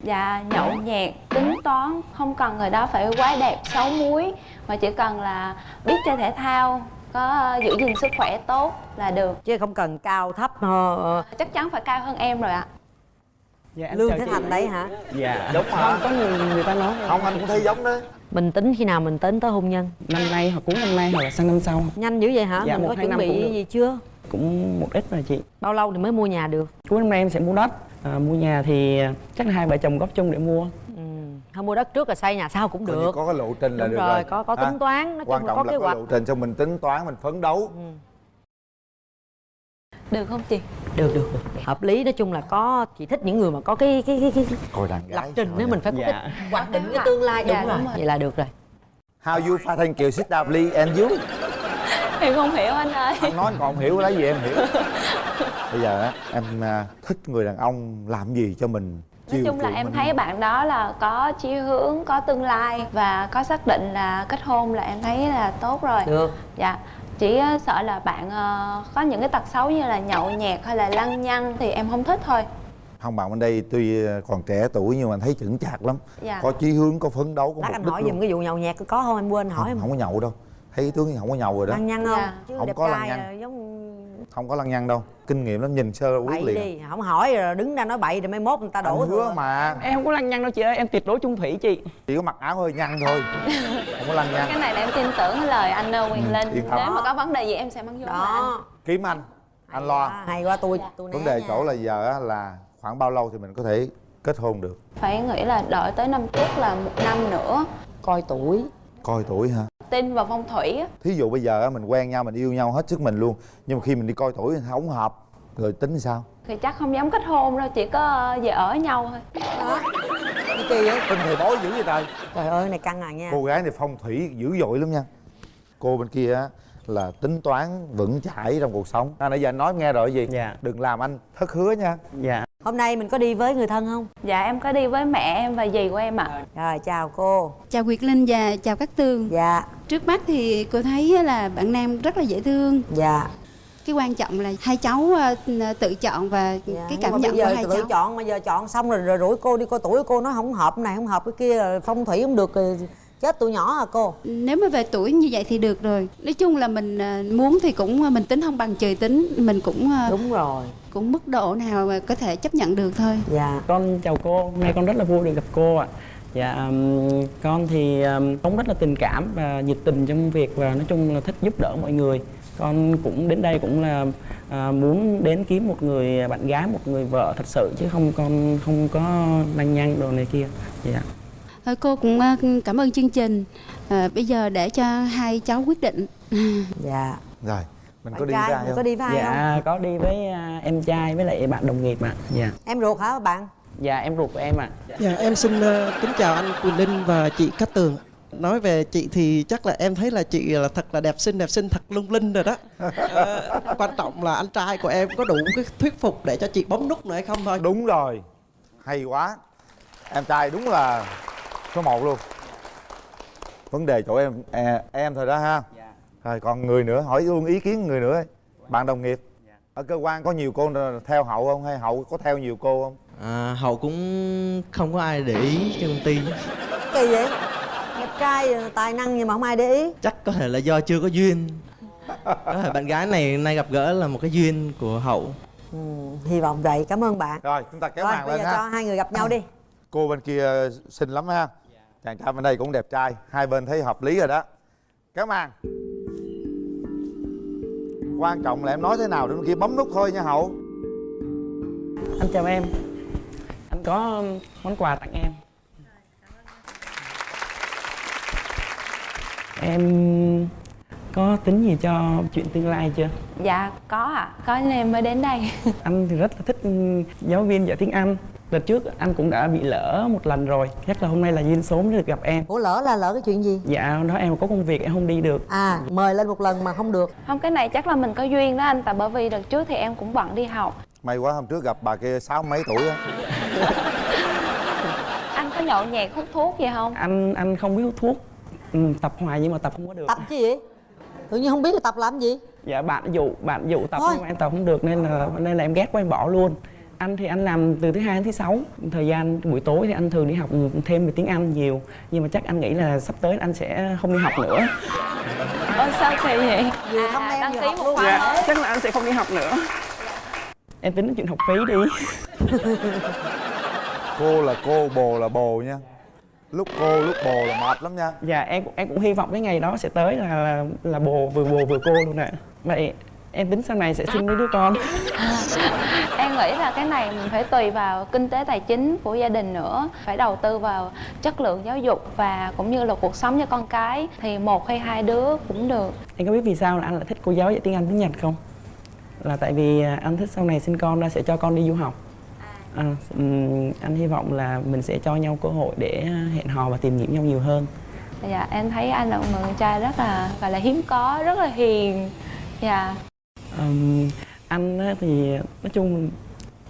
Dạ nhậu nhẹt, tính toán, không cần người đó phải quá đẹp, xấu muối Mà chỉ cần là biết chơi thể thao, có giữ gìn sức khỏe tốt là được. Chứ không cần cao thấp ờ, ờ. Chắc chắn phải cao hơn em rồi ạ. Dạ, lương thế thành đấy hả? Dạ, Đúng không, hả? có người, người ta nói không anh cũng thấy giống đó. Mình tính khi nào mình tính tới hôn nhân? Năm nay hoặc cuối năm nay hoặc là sang năm sau. Nhanh dữ vậy hả? Dạ, mình một, có chuẩn bị gì chưa? Cũng một ít rồi chị. Bao lâu thì mới mua nhà được? Cuối năm nay em sẽ mua đất à, mua nhà thì chắc là hai vợ chồng góp chung để mua. Ừ. không mua đất trước là xây nhà sau cũng được. có cái lộ trình là Đúng được rồi, rồi. có- có tính toán, chung quan là trọng có là kế có hoạch. lộ trình cho mình tính toán mình phấn đấu. Được không chị? được được được. Hợp lý nói chung là có chị thích những người mà có cái cái cái, cái, coi đàn lập trình nếu mình phải có Dạ. cái hoạch định cái tương lai. Dạ, đúng rồi đúng rồi. vậy là được rồi. How you thanh kiều sit down please and you Em không hiểu anh ơi anh nói anh còn không hiểu lấy gì em hiểu bây giờ á em à, thích người đàn ông làm gì cho mình Nói chung là em mình? thấy bạn đó là có chí hướng, có tương lai và có xác định là kết hôn là em thấy là tốt rồi. Được. Dạ. Chỉ ờ, sợ là bạn ờ, có những cái tật xấu như là nhậu nhẹt hay là lăng nhăng thì em không thích thôi. không bạn bên đây tuy còn trẻ tuổi nhưng mà thấy chững chạc lắm Dạ. có chí hướng có phấn đấu có lát mục anh đích hỏi luôn giùm cái vụ nhậu nhẹt có không em quên hỏi không, em không có nhậu đâu thấy tướng không có nhậu rồi đó. Lăng nhăng không? Dạ. chứ Không có lăng nhăng. à, giống không có lăng nhăng đâu. Kinh nghiệm lắm nhìn sơ quyết bậy liền đi không hỏi rồi đứng ra nói bậy rồi mai mốt người ta đổ anh hứa mà. Em không có lăng nhăng đâu chị ơi em tuyệt đối chung thủy chị. Chỉ có mặc áo hơi nhăn thôi (laughs) không có lăng nhăn Cái này là em tin tưởng cái lời anh ờ, Quyền Linh. yên tâm. Nếu mà có vấn đề gì em sẽ mang vô là anh. đó kiếm anh. Anh lo. Hay quá tôi tôi vấn đề chỗ là giờ á, là khoảng bao lâu thì mình có thể kết hôn được? Phải nghĩ là đợi tới năm trước là một năm nữa. coi tuổi coi tuổi hả? Tin vào phong thủy á. thí dụ bây giờ á, mình quen nhau mình yêu nhau hết sức mình luôn nhưng mà khi mình đi coi tuổi không hợp rồi tính sao? Thì chắc không dám kết hôn đâu, chỉ có ờ, về ở nhau thôi. cái kỳ vậy. Tin thầy bói dữ vậy trời. Trời ơi này căng à nha. Cô gái này phong thủy dữ dội lắm nha. Cô bên kia á là tính toán vững chãi trong cuộc sống. À, nãy giờ anh nói em nghe rồi gì? Dạ. Đừng làm anh thất hứa nha. Dạ hôm nay mình có đi với người thân không? Dạ em có đi với mẹ em và dì của em ạ. rồi chào cô. Chào Nguyệt Linh và chào các Tường. Dạ. Trước mắt thì cô thấy là bạn Nam rất là dễ thương. Dạ. Cái quan trọng là hai cháu ờ, tự chọn và cái Nhưng cảm nhận bây giờ của hai tự cháu. chọn mà giờ chọn xong rồi rồi rủi cô đi coi tuổi cô nói không hợp cái này không hợp cái kia phong thủy không được rồi chết tụi nhỏ à cô? Nếu mà về tuổi như vậy thì được rồi. Nói chung là mình ờ, muốn thì cũng ờ, mình tính không bằng trời tính. Mình cũng ờ, đúng rồi. cũng mức độ nào mà có thể chấp nhận được thôi. Dạ. Con chào cô. Hôm nay con rất là vui được gặp cô ạ. Dạ ừm, con thì um, cũng rất là tình cảm và nhiệt tình trong việc và nói chung là thích giúp đỡ mọi người. Con cũng đến đây cũng là à, muốn đến kiếm một người bạn gái một người vợ thật sự chứ không con không có lăng nhăng đồ này kia. Dạ. Thôi cô cũng ờ, cảm ơn chương trình. Ờ, Bây giờ để cho hai cháu quyết định. (laughs) Dạ. Rồi mình Bạn có đi trai với ai mình không? có đi với ai dạ có đi với à, em trai với lại bạn đồng nghiệp ạ. Dạ. Em ruột hả bạn? Dạ em ruột của em ạ. Dạ em xin ờ, kính chào anh Quỳnh Linh và chị Cát Tường. Nói về chị thì chắc là em thấy là chị là thật là đẹp xinh đẹp xinh thật lung linh rồi đó. Ờ, Quan trọng là anh trai của em có đủ cái thuyết phục để cho chị bấm nút nữa hay không thôi? Đúng rồi hay quá. Em trai đúng là số 1 luôn. Vấn đề chỗ em à, em thôi đó ha. Rồi còn người nữa hỏi luôn ý kiến người nữa bạn đồng nghiệp. Ở cơ quan có nhiều cô theo hậu không hay hậu có theo nhiều cô không? À, hậu cũng không có ai để ý cho công ty kỳ vậy? Đẹp trai tài năng nhưng mà không ai để ý. Chắc có thể là do chưa có duyên. Có thể bạn gái này nay gặp gỡ là một cái duyên của hậu. Ừ, hy vọng vậy. Cảm ơn bạn. Rồi chúng ta kéo rồi màn bây lên giờ ha. cho hai người gặp nhau đi. Cô bên kia xinh lắm ha chàng trai bên đây cũng đẹp trai hai bên thấy hợp lý rồi đó. Kéo màn quan trọng là em nói thế nào để bên kia bấm nút thôi nha hậu. Anh chào em. Anh có món quà tặng em. Em có tính gì cho chuyện tương lai chưa? Dạ có ạ, có nên em mới đến đây. anh thì rất là thích giáo viên dạy tiếng anh đợt trước anh cũng đã bị lỡ một lần rồi. Chắc là hôm nay là duyên số mới được gặp em. Ủa lỡ là lỡ cái chuyện gì? Dạ đó em có công việc em không đi được. À mời lên một lần mà không được. Không cái này chắc là mình có duyên đó anh, tại bởi vì đợt trước thì em cũng bận đi học. may quá hôm trước gặp bà kia sáu mấy tuổi á. (laughs) Anh có nhậu nhẹt hút thuốc gì không? anh anh không biết hút thuốc. Ừ, tập hoài nhưng mà tập không có được. Tập chứ gì? Tự nhiên không biết là tập làm gì? Dạ bạn dụ bạn dụ tập Thôi. nhưng mà em tập không được nên là nên là em ghét quá em bỏ luôn anh thì anh làm từ thứ hai đến thứ sáu. Thời gian buổi tối thì anh thường đi học thêm về tiếng anh nhiều. Nhưng mà chắc anh nghĩ là sắp tới anh sẽ không đi học nữa. Ôi sao kỳ vậy? Vừa thăm em đăng vừa ký một khóa dạ mới. chắc là anh sẽ không đi học nữa. Em tính đến chuyện học phí đi. (laughs) Cô là cô bồ là bồ nha. Lúc cô lúc bồ là mệt lắm nha. Dạ em cũng- em cũng hy vọng cái ngày đó sẽ tới là là, là bồ vừa bồ vừa cô luôn ạ. Vậy em tính sau này sẽ sinh mấy đứa con. (laughs) Em nghĩ là cái này mình phải tùy vào kinh tế tài chính của gia đình nữa. Phải đầu tư vào chất lượng giáo dục và cũng như là cuộc sống cho con cái thì một hay hai đứa cũng được. Em có biết vì sao là anh lại thích cô giáo dạy tiếng anh tiếng nhật không? Là tại vì à, anh thích sau này sinh con ra sẽ cho con đi du học. À, anh hy vọng là mình sẽ cho nhau cơ hội để hẹn hò và tìm hiểu nhau nhiều hơn. Dạ em thấy anh là một người con trai rất là gọi là hiếm có rất là hiền. Dạ Ừm, anh á thì nói chung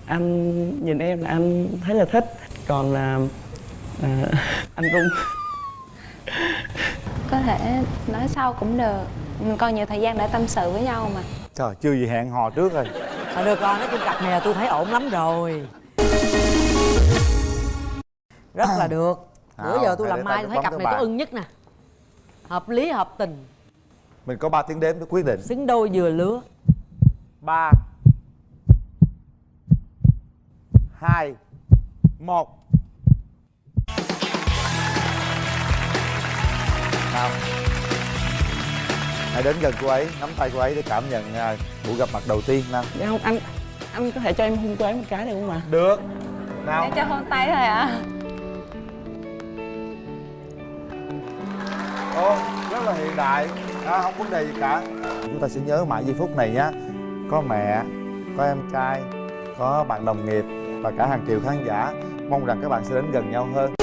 anh nhìn em là anh thấy là thích còn là à, (laughs) anh rung (laughs) có thể nói sau cũng được. Mình còn nhiều thời gian để tâm sự với nhau mà. Trời chưa gì hẹn hò trước rồi. Thôi được rồi, nói chung cặp này là tôi thấy ổn lắm rồi. Rất là được. Bữa Không, giờ tôi làm mai tao tôi thấy cặp này tôi bàn. ưng nhất nè. Hợp lý hợp tình. Mình có 3 tiếng đếm để quyết định. Xứng đôi vừa lứa ba. Hai. Một. Nào. Hãy đến gần cô ấy nắm tay cô ấy để cảm nhận à, buổi gặp mặt đầu tiên nào. Dạ không anh anh có thể cho em hôn cô ấy một cái được không ạ? Được. Nào. Em cho hôn tay thôi ạ. À. Ồ, rất là hiện đại. À, không vấn đề gì cả. Chúng ta sẽ nhớ mãi giây phút này nhé có mẹ có em trai có bạn đồng nghiệp và cả hàng triệu khán giả. Mong rằng các bạn sẽ đến gần nhau hơn.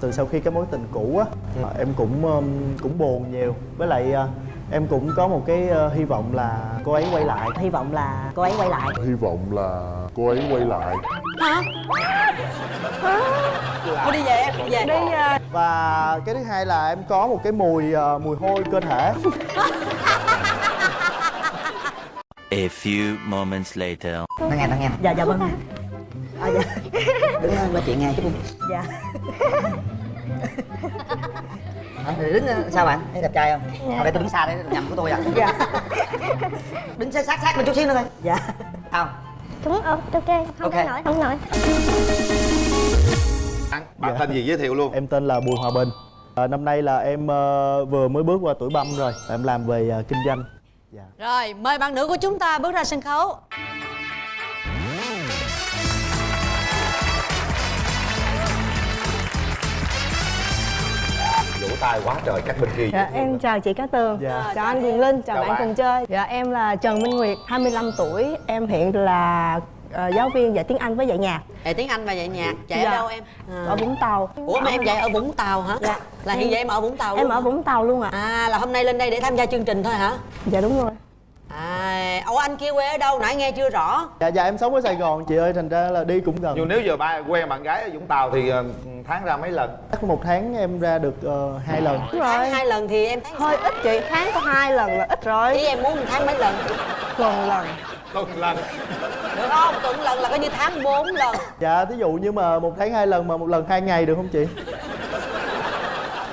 Từ sau khi cái mối tình cũ á em cũng um, cũng buồn nhiều. Với lại uh, em cũng có một cái uh, hy vọng là cô ấy quay lại. Hy vọng là cô ấy quay lại. Hy vọng là cô ấy quay lại. Hả? Thôi đi về em, đi về. Đi và cái thứ hai là em có một cái mùi uh, mùi hôi cơ thể. A few moments later. nó nghe nó nghe. Dạ dạ vâng. À, dạ. đứng lên nói chuyện nghe đi. Dạ (laughs) thì đứng ờ, sao bạn? Thấy đẹp trai không? Dạ. dạ. đây tôi đứng xa đây nhầm của tôi à? Dạ. (laughs) Đứng sát sát sát lên chút xíu nữa thôi dạ. Không. Đúng, ok, không Ok. okay. nổi, không nổi bạn tên gì giới thiệu luôn? Em tên là bùi hòa bình. À, năm nay là em uh, vừa mới bước qua tuổi băm rồi. Em làm về uh, kinh doanh. Rồi, mời bạn nữ của chúng ta bước ra sân khấu tay quá trời các bên kia Dạ, em chào chị Cát Tường, Dạ. chào anh Quyền Linh, chào, Chào bạn, bạn. cùng chơi Dạ, em là Trần Minh Nguyệt, 25 tuổi Em hiện là ờ, giáo viên dạy tiếng Anh với dạy nhạc Dạy tiếng Anh và dạy nhạc, dạy Dạ. ở đâu em? À. Ở Vũng Tàu Ủa mà em dạy ở Vũng Tàu hả? Dạ Là hiện giờ em ở Vũng Tàu Em luôn ở hả? Vũng Tàu luôn ạ À là hôm nay lên đây để tham gia chương trình thôi hả? Dạ đúng rồi À, ủa anh kia quê ở đâu? Nãy nghe chưa rõ. Dạ dạ em sống ở sài gòn chị ơi thành ra là đi cũng gần. Nhưng nếu giờ ba quen bạn gái ở vũng tàu thì ờ, tháng ra mấy lần? Chắc một tháng em ra được ờ, hai lần. Đúng rồi. hai lần thì em thấy Hơi ít chị, tháng có hai lần là ít rồi. Ý em muốn một tháng mấy lần? Tuần lần. Tuần lần. Được không? Tuần lần là coi như tháng 4 lần. Dạ thí dụ như mà một tháng hai lần mà một lần hai ngày được không chị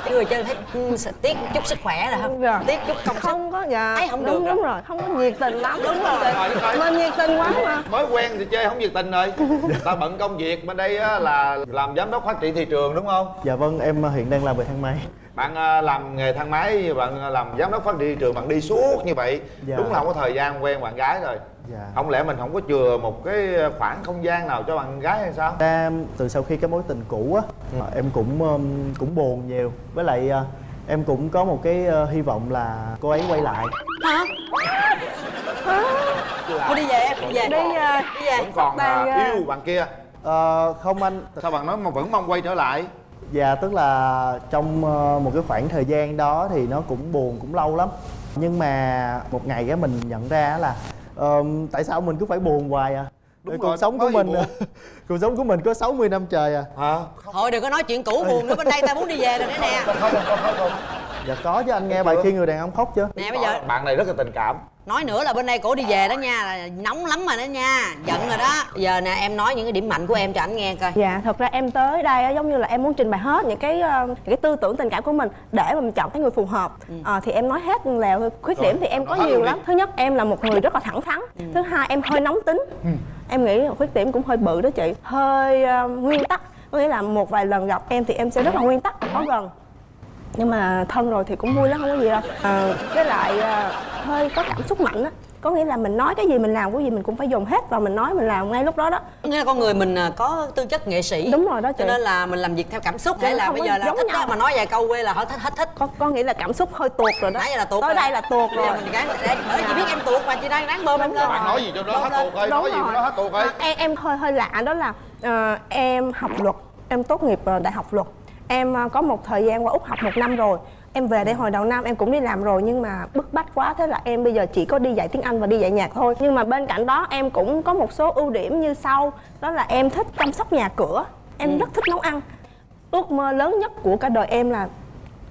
người chơi thấy sẽ tiếc chút sức khỏe rồi không? Dạ. Tiếc chút công sức. Không có, dạ. Thấy không đúng, được đúng rồi. rồi, không có nhiệt tình lắm. Đúng rồi. Mình nhiệt tình quá mà. Mới quen thì chơi không nhiệt tình rồi. (laughs) Ta bận công việc bên đây á, là làm giám đốc phát triển thị trường đúng không? Dạ vâng em ờ, hiện đang làm về thang máy. Bạn ờ, làm nghề thang máy bạn ờ, làm giám đốc phát triển thị trường bạn đi suốt như vậy. Dạ. đúng là không có thời gian quen bạn gái rồi dạ. Không lẽ mình không có chừa một cái khoảng không gian nào cho bạn gái hay sao? Ra từ sau khi cái mối tình cũ á em cũng um, cũng buồn nhiều. Với lại uh, em cũng có một cái uh, hy vọng là cô ấy quay lại. Hả? Thôi đi về em, đi về. Đi về. Đi về. Vẫn còn Bạn, ờ, ờ, yêu bạn kia. Ờ, không anh. Sao bạn nói mà vẫn mong quay trở lại? Dạ tức là trong uh, một cái khoảng thời gian đó thì nó cũng buồn cũng lâu lắm. Nhưng mà một ngày cái mình nhận ra là um, tại sao mình cứ phải buồn hoài à? Đúng cuộc rồi, sống của mình (laughs) cuộc sống của mình có 60 năm trời à. Hả? Thôi đừng có nói chuyện cũ buồn nữa bên đây ta muốn đi về rồi đấy nè dạ có chứ anh nghe bài khi người đàn ông khóc chưa nè bây giờ bạn này rất là tình cảm nói nữa là bên đây cổ đi về đó nha là nóng lắm rồi đó nha giận rồi đó giờ nè em nói những cái điểm mạnh của em cho anh nghe coi Dạ, thật ra em tới đây á, giống như là em muốn trình bày hết những cái ờ, những cái tư tưởng tình cảm của mình để mà mình chọn cái người phù hợp. Ờ, thì em nói hết là khuyết điểm thì em có nhiều luôn đi. lắm. Thứ nhất em là một người rất là thẳng thắn. Thứ hai em hơi nóng tính. Em nghĩ là khuyết điểm cũng hơi bự đó chị. Hơi ờ, nguyên tắc. Có nghĩa là một vài lần gặp em thì em sẽ rất là nguyên tắc, khó gần nhưng mà thân rồi thì cũng vui lắm không có gì đâu. À, với lại à, hơi có cảm xúc mạnh á. Có nghĩa là mình nói cái gì mình làm cái gì mình cũng phải dùng hết và mình nói mình làm ngay lúc đó đó. Nghĩa là con người mình à, có tư chất nghệ sĩ. Đúng rồi đó chị. Cho nên là mình làm việc theo cảm xúc. Dạ, hay là bây giờ là giống thích nhau. đó mà nói vài câu quê là họ thích hết thích có có nghĩa là cảm xúc hơi tuột rồi đó. Nãy giờ là tuột tới rồi. đây là tuột rồi. mình gán đây. Bởi chị biết em tuột mà chị đang đáng bơm em lên. bạn nói gì cho nó hết tuột ơi Đúng nói gì cho nó hết tuột ơi À, em em hơi hơi lạ đó là ờ, em học luật. Em tốt nghiệp ờ, đại học luật em ờ, có một thời gian qua úc học một năm rồi. Em về đây hồi đầu năm em cũng đi làm rồi nhưng mà bức bách quá. Thế là em bây giờ chỉ có đi dạy tiếng anh và đi dạy nhạc thôi. Nhưng mà bên cạnh đó em cũng có một số ưu điểm như sau. Đó là em thích chăm sóc nhà cửa. Em rất thích nấu ăn. Ước mơ lớn nhất của cả đời em là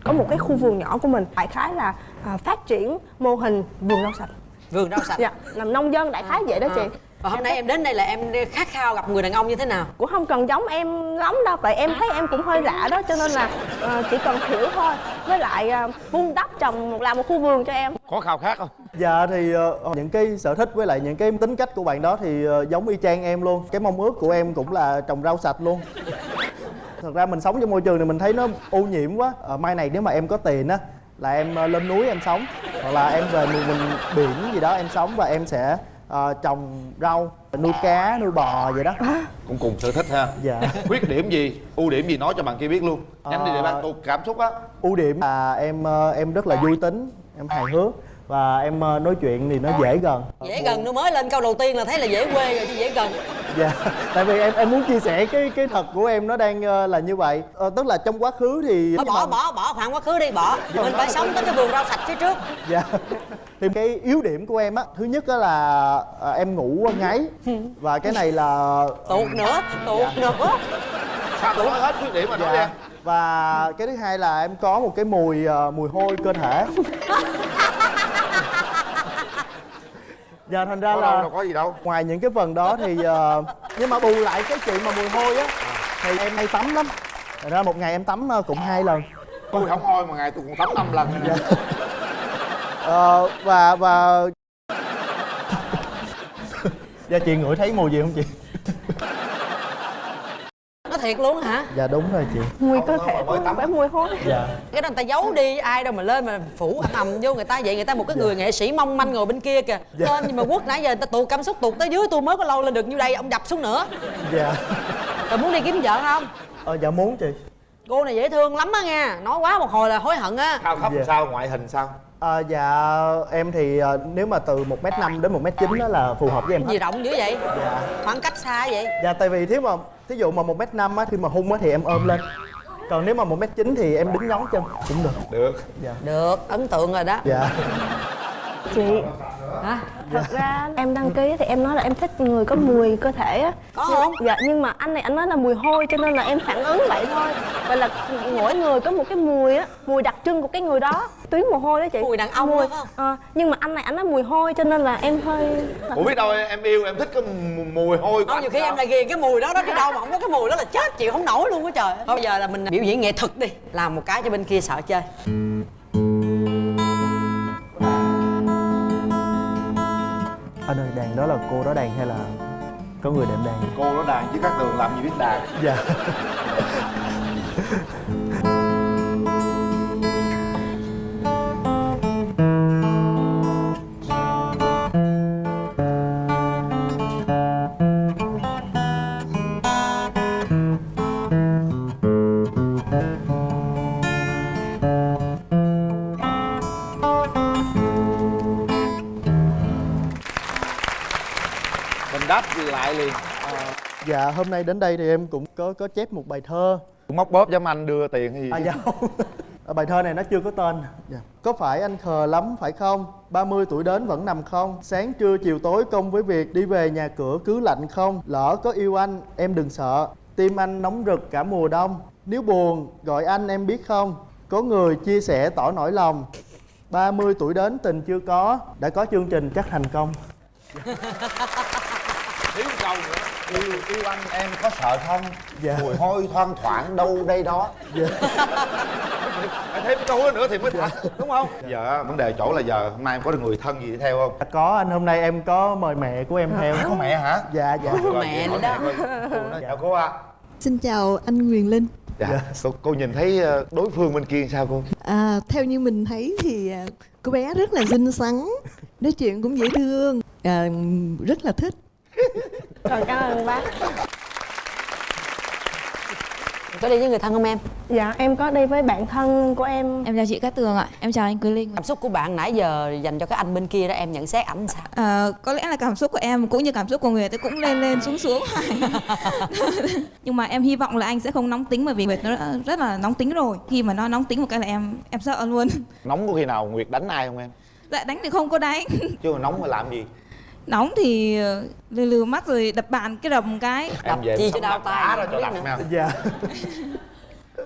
có một cái khu vườn nhỏ của mình. Đại khái là à, phát triển mô hình vườn rau sạch. Vườn rau sạch. Dạ làm nông dân đại khái vậy đó chị. À. và hôm nay em đến đây là em khát khao gặp người đàn ông như thế nào? Cũng không cần giống em lắm đâu tại em thấy em cũng hơi lạ đó cho nên là ờ, chỉ cần hiểu thôi. Với lại ờ, vun đắp trồng một làm một khu vườn cho em. Có khao khát không? Dạ thì ờ, những cái sở thích với lại những cái tính cách của bạn đó thì ờ, giống y chang em luôn. Cái mong ước của em cũng là trồng rau sạch luôn. Thật ra mình sống trong môi trường này mình thấy nó ô nhiễm quá. Ờ, Mai này nếu mà em có tiền á là em ờ, lên núi em sống Hoặc là em về miền mình biển gì đó em sống và em sẽ ờ, trồng rau, nuôi cá, nuôi bò vậy đó. Cũng cùng sở thích ha. Dạ. Khuyết điểm gì? Ưu điểm gì nói cho bạn kia biết luôn. Nhắm đi để bạn tôi cảm xúc á. Ưu điểm là em ờ, em rất là vui tính, em hài hước Và em ờ, nói chuyện thì nó dễ gần. Dễ gần nó mới lên câu đầu tiên là thấy là dễ quê rồi chứ dễ gần. Dạ tại vì em em muốn chia sẻ cái cái thật của em nó đang ờ, là như vậy. Ờ, tức là trong quá khứ thì Thôi bỏ bỏ bỏ khoảng quá khứ đi bỏ. Mình phải sống tới cái vườn rau sạch phía trước. Dạ thì cái yếu điểm của em á thứ nhất á là ờ, em ngủ ngáy. Và cái này là tuột nữa tuột nữa. Sao nói hết khuyết điểm mà nói đi dạ. và cái thứ hai là em có một cái mùi ờ, mùi hôi cơ thể. Dạ thành ra Có là đâu, đâu có gì đâu. ngoài những cái phần đó thì ờ, nhưng mà bù lại cái chuyện mà mùi hôi á thì em hay tắm lắm. Thành ra một ngày em tắm ờ, cũng hai lần. Tôi không hôi mà ngày tôi còn tắm năm lần. Dạ. Ờ, và và dạ chị ngửi thấy mùi gì không chị? Nó thiệt luôn hả? Dạ đúng rồi chị. Mùi cơ thể không phải mùi hôi. Dạ. Cái đó người ta giấu đi ai đâu mà lên mà phủ ầm ầm vô người ta vậy. Người ta một cái người nghệ sĩ mong manh ngồi bên kia kìa. Dạ. lên nhưng mà quất nãy giờ người ta tụt cảm xúc tụt tới dưới tôi mới có lâu lên được như đây ông đập xuống nữa. Dạ. Rồi muốn đi kiếm vợ không? Ờ dạ muốn chị. Cô này dễ thương lắm á nha nói quá một hồi là hối hận á. Cao thấp Dạ. sao? Ngoại hình sao À, dạ em thì ờ, nếu mà từ 1m5 đến 1m9 đó là phù hợp với em gì hết rộng dữ vậy? Dạ. khoảng cách xa vậy? Dạ tại vì nếu mà thí dụ mà 1m5 á khi mà hung á thì em ôm lên. Còn nếu mà 1m9 thì em đứng nhón chân. Cũng được. Được. Dạ. Được ấn tượng rồi đó. Dạ. Chị hả? Thật ra em đăng ký thì em nói là em thích người có mùi cơ thể á. Có không? dạ nhưng mà anh này anh nói là mùi hôi cho nên là em phản ứng vậy thôi. Vậy là mỗi người có một cái mùi á mùi đặc trưng của cái người đó. Tuyến mồ hôi đó chị. Mùi đàn ông mùi, đúng không? ờ, nhưng mà anh này anh nói mùi hôi cho nên là em hơi ủa biết đâu em yêu em thích cái mù- mùi hôi của Không, nhiều khi sao? em lại ghiền cái mùi đó đó chứ đâu mà không có cái mùi đó là chết chịu không nổi luôn á trời. Thôi bây giờ là mình biểu diễn nghệ thuật đi. Làm một cái cho bên kia sợ chơi Anh ơi đàn đó là cô đó đàn hay là có người đệm đàn? Cô nó đàn chứ các đường làm gì biết đàn. Dạ (laughs) lại liền. Dạ hôm nay đến đây thì em cũng có có chép một bài thơ. Móc bóp giống anh đưa tiền hay gì À dạ. Không Ờ, Bài thơ này nó chưa có tên. Dạ. Có phải anh khờ lắm phải không? 30 tuổi đến vẫn nằm không? Sáng trưa chiều tối công với việc Đi về nhà cửa cứ lạnh không? Lỡ có yêu anh em đừng sợ. Tim anh nóng rực cả mùa đông. Nếu buồn gọi anh em biết không? Có người chia sẻ tỏ nỗi lòng. 30 tuổi đến tình chưa có. Đã có chương trình chắc thành công (laughs) thiếu câu nữa. Yêu yêu anh em có sợ không? Dạ. mùi hôi thoang thoảng đâu đây đó. Dạ. (laughs) Phải thêm câu đó nữa thì mới thật đúng không? Giờ á, vấn đề chỗ là giờ hôm nay em có được người thân gì đi theo không? Có anh hôm nay em có mời mẹ của em theo. Có mẹ hả? Dạ dạ. Hỏi mẹ. Cô nói, chào cô ạ. Xin chào anh Quyền Linh. Dạ cô, cô nhìn thấy ờ, đối phương bên kia sao cô? À, Theo như mình thấy thì à, cô bé rất là xinh xắn Nói chuyện cũng dễ thương à, Rất là thích Rồi cảm ơn bác. Có đi với người thân không em? Dạ em có đi với bạn thân của em. Em chào chị Cát Tường ạ, em chào anh Quý Linh. Cảm xúc của bạn nãy giờ dành cho cái anh bên kia đó em nhận xét ảnh sao? À, Có lẽ là cảm xúc của em cũng như cảm xúc của người ta cũng lên lên xuống xuống. (laughs) Nhưng mà em hy vọng là anh sẽ không nóng tính bởi vì Nguyệt nó đã rất là nóng tính rồi. Khi mà nó nóng tính một cái là em em sợ luôn. Nóng có khi nào nguyệt đánh ai không em? Dạ đánh thì không có đánh. Chứ mà nóng mà làm gì Nóng thì ờ, lừ lừ mắt rồi đập bàn cái rầm cái. Em về chi cho đau tay không cho nữa. nè dạ.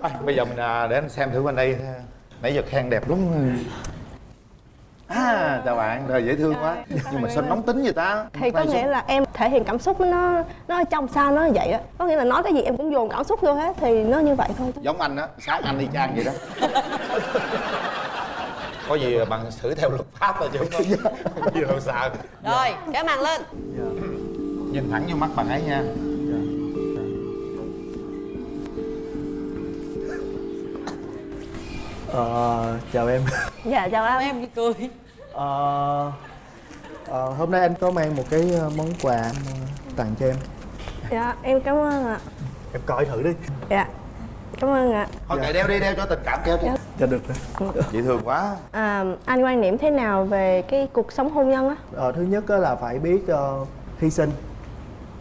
Thôi, bây giờ mình à, để anh xem thử bên đây. Nãy giờ khen đẹp đúng à chào bạn đời dễ thương quá. Nhưng mà sao nóng tính vậy ta? Thì có nghĩa là em thể hiện cảm xúc nó nó ở trong sao nó vậy á. Có nghĩa là nói cái gì em cũng dồn cảm xúc vô hết thì nó như vậy thôi. Giống anh á sáng anh y chang vậy đó (laughs) có gì bằng xử theo luật pháp thôi chứ không có gì đâu sợ rồi kéo màn lên. Nhìn thẳng vô mắt bạn ấy nha. Ờ, chào em. Dạ chào anh. Em cười. Ờ, ờ, hôm nay anh có mang một cái ờ, món quà anh, ờ, tặng cho em. Dạ em cảm ơn ạ. Em coi thử đi. Dạ cảm ơn ạ. Thôi kệ đeo đi đeo cho tình cảm kéo chứ cho được rồi. Dễ thương quá. À, anh quan niệm thế nào về cái cuộc sống hôn nhân á? Ờ, thứ nhất á là phải biết ờ, hy sinh.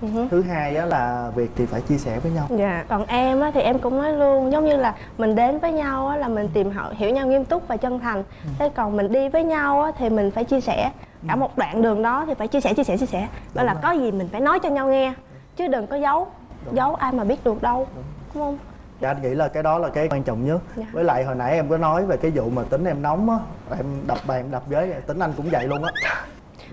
Ừ hứ. thứ hai á là việc thì phải chia sẻ với nhau. Dạ, còn em á, thì em cũng nói luôn giống như là mình đến với nhau á, là mình tìm hiểu, hiểu nhau nghiêm túc và chân thành. Thế còn mình đi với nhau á, thì mình phải chia sẻ. Cả một đoạn đường đó thì phải chia sẻ chia sẻ chia sẻ. Đó là có gì mình phải nói cho nhau nghe chứ đừng có giấu. Giấu ai mà biết được đâu. Đúng không Dạ anh nghĩ là cái đó là cái quan trọng nhất. Dạ. Với lại hồi nãy em có nói về cái vụ mà tính em nóng á Em đập bàn đập ghế tính anh cũng vậy luôn á.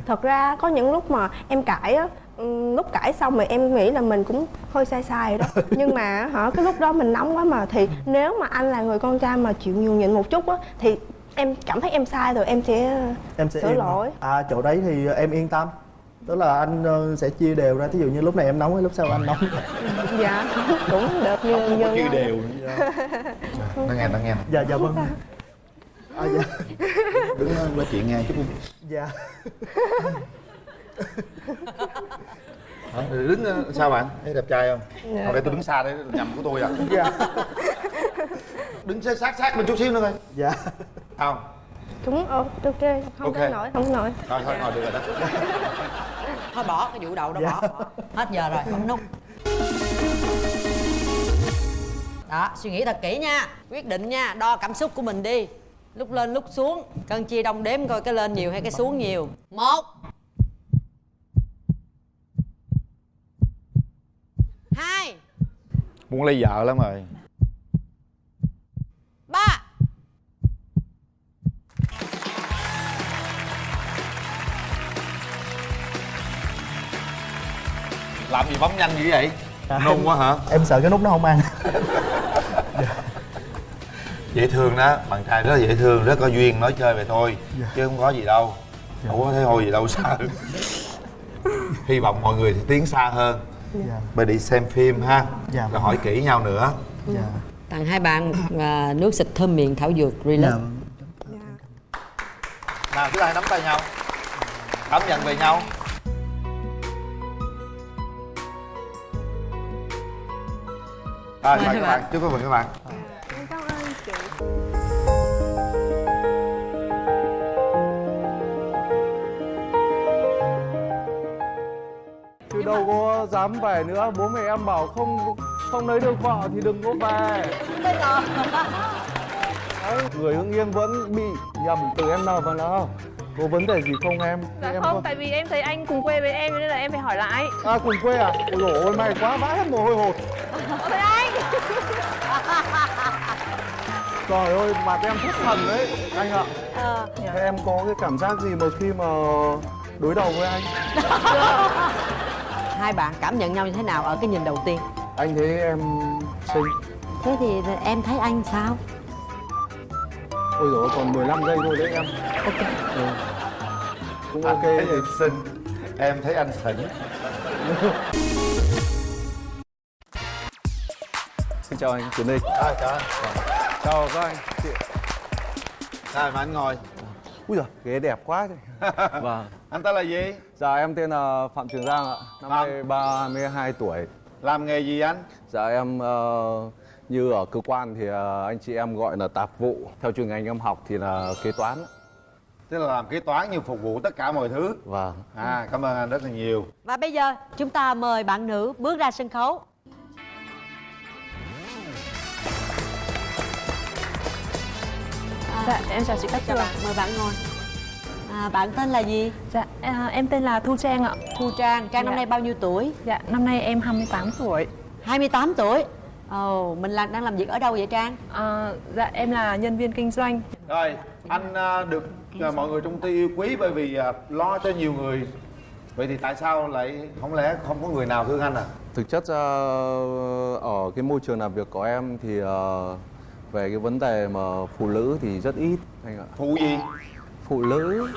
Thật ra có những lúc mà em cãi á ừm, lúc cãi xong rồi em nghĩ là mình cũng hơi sai sai đó. (laughs) Nhưng mà hả cái lúc đó mình nóng quá mà thì nếu mà anh là người con trai mà chịu nhường nhịn một chút á thì em cảm thấy em sai rồi em sẽ Em sẽ sửa lỗi. À chỗ đấy thì em yên tâm Tức là anh ờ, sẽ chia đều ra. Thí dụ như lúc này em nóng hay lúc sau anh nóng? (laughs) Dạ cũng được như không như chia đều. Nó nghe nó nghe. Dạ dạ vâng. À, dạ. đứng ờ, nói chuyện nghe chút đi. Dạ. Hả? đứng ờ, sao bạn? Thấy đẹp trai không? Dạ. hồi đây tôi đứng xa đấy nhầm của tôi à? Dạ. Đứng sát sát bên chút xíu nữa coi. Dạ. Không ờ, ok không Ok. tới nổi không nổi thôi thôi ngồi được rồi đó. (laughs) Thôi bỏ cái vụ đầu đó Dạ. bỏ, bỏ hết giờ rồi bấm nút đó suy nghĩ thật kỹ nha. Quyết định nha đo cảm xúc của mình đi. Lúc lên lúc xuống. Cân chia đông đếm coi cái lên nhiều hay cái xuống nhiều. Một. Hai. Muốn lấy vợ lắm rồi làm gì bấm nhanh dữ vậy? Nôn quá hả? Em sợ cái nút nó không ăn. (laughs) Dễ thương đó bạn trai rất là dễ thương rất có duyên nói chơi về thôi chứ không có gì đâu. Không có thấy hôi gì đâu sợ. Hy vọng mọi người thì tiến xa hơn. Dạ. bây đi xem phim ha. Dạ. rồi hỏi kỹ nhau nữa. Dạ. tặng hai bạn à, nước xịt thơm miệng thảo dược relax. Nào chúng ta hãy nắm tay nhau. Cảm nhận về nhau rồi Mời các bạn. chúc mừng các bạn. Em cảm ơn chị. Chứ đâu có dám về nữa? Bố mẹ em bảo không không lấy được vợ thì đừng có về. Người Hưng Yên vẫn bị nhầm từ em nào vào nào Có vấn đề gì không em? dạ em không có- tại vì em thấy anh cùng quê với em nên là em phải hỏi lại À cùng quê à? Ôi dồi ôi may quá vãi hết mồ hôi hột Ôi, anh Trời ơi, mặt em thất thần đấy anh ạ Ờ. Thế em có cái cảm giác gì mà khi mà đối đầu với anh? hai bạn cảm nhận nhau như thế nào ở cái nhìn đầu tiên Anh thấy em xinh thế thì em thấy anh sao Ôi dồi ôi, còn 15 giây thôi đấy em. Ok. Ừ. Cũng Anh ok. thấy em xinh Em thấy anh xỉn Xin chào anh Tiến Ninh À, chào anh. Chào các anh. Chị. Sao mà anh ngồi? Úi giời, ghế đẹp quá (laughs) Vâng. Anh tên là gì? Dạ em tên là Phạm Trường Giang ạ. Năm nay 32 tuổi. Làm nghề gì anh? Dạ em ờ, như ở cơ quan thì ờ, anh chị em gọi là tạp vụ. Theo chuyên ngành em học thì là kế toán. Tức là làm kế toán như phục vụ tất cả mọi thứ. Vâng. À cảm ơn anh rất là nhiều. Và bây giờ chúng ta mời bạn nữ bước ra sân khấu. Dạ, em chào chị Cát Tường. Bạn mời bạn ngồi. À, bạn tên là gì? Dạ, à, em tên là Thu Trang ạ. Thu Trang, Trang năm Dạ. nay bao nhiêu tuổi? Dạ, năm nay em 28 tuổi. 28 tuổi Ồ, mình là, đang làm việc ở đâu vậy Trang? à, Dạ, em là nhân viên kinh doanh Rồi anh à, được à, mọi người trong ty yêu quý bởi vì à, lo cho nhiều người Vậy thì tại sao lại không lẽ không có người nào thương anh à? Thực chất ra ở cái môi trường làm việc của em thì về cái vấn đề mà phụ nữ thì rất ít anh ạ. Phụ gì? Phụ nữ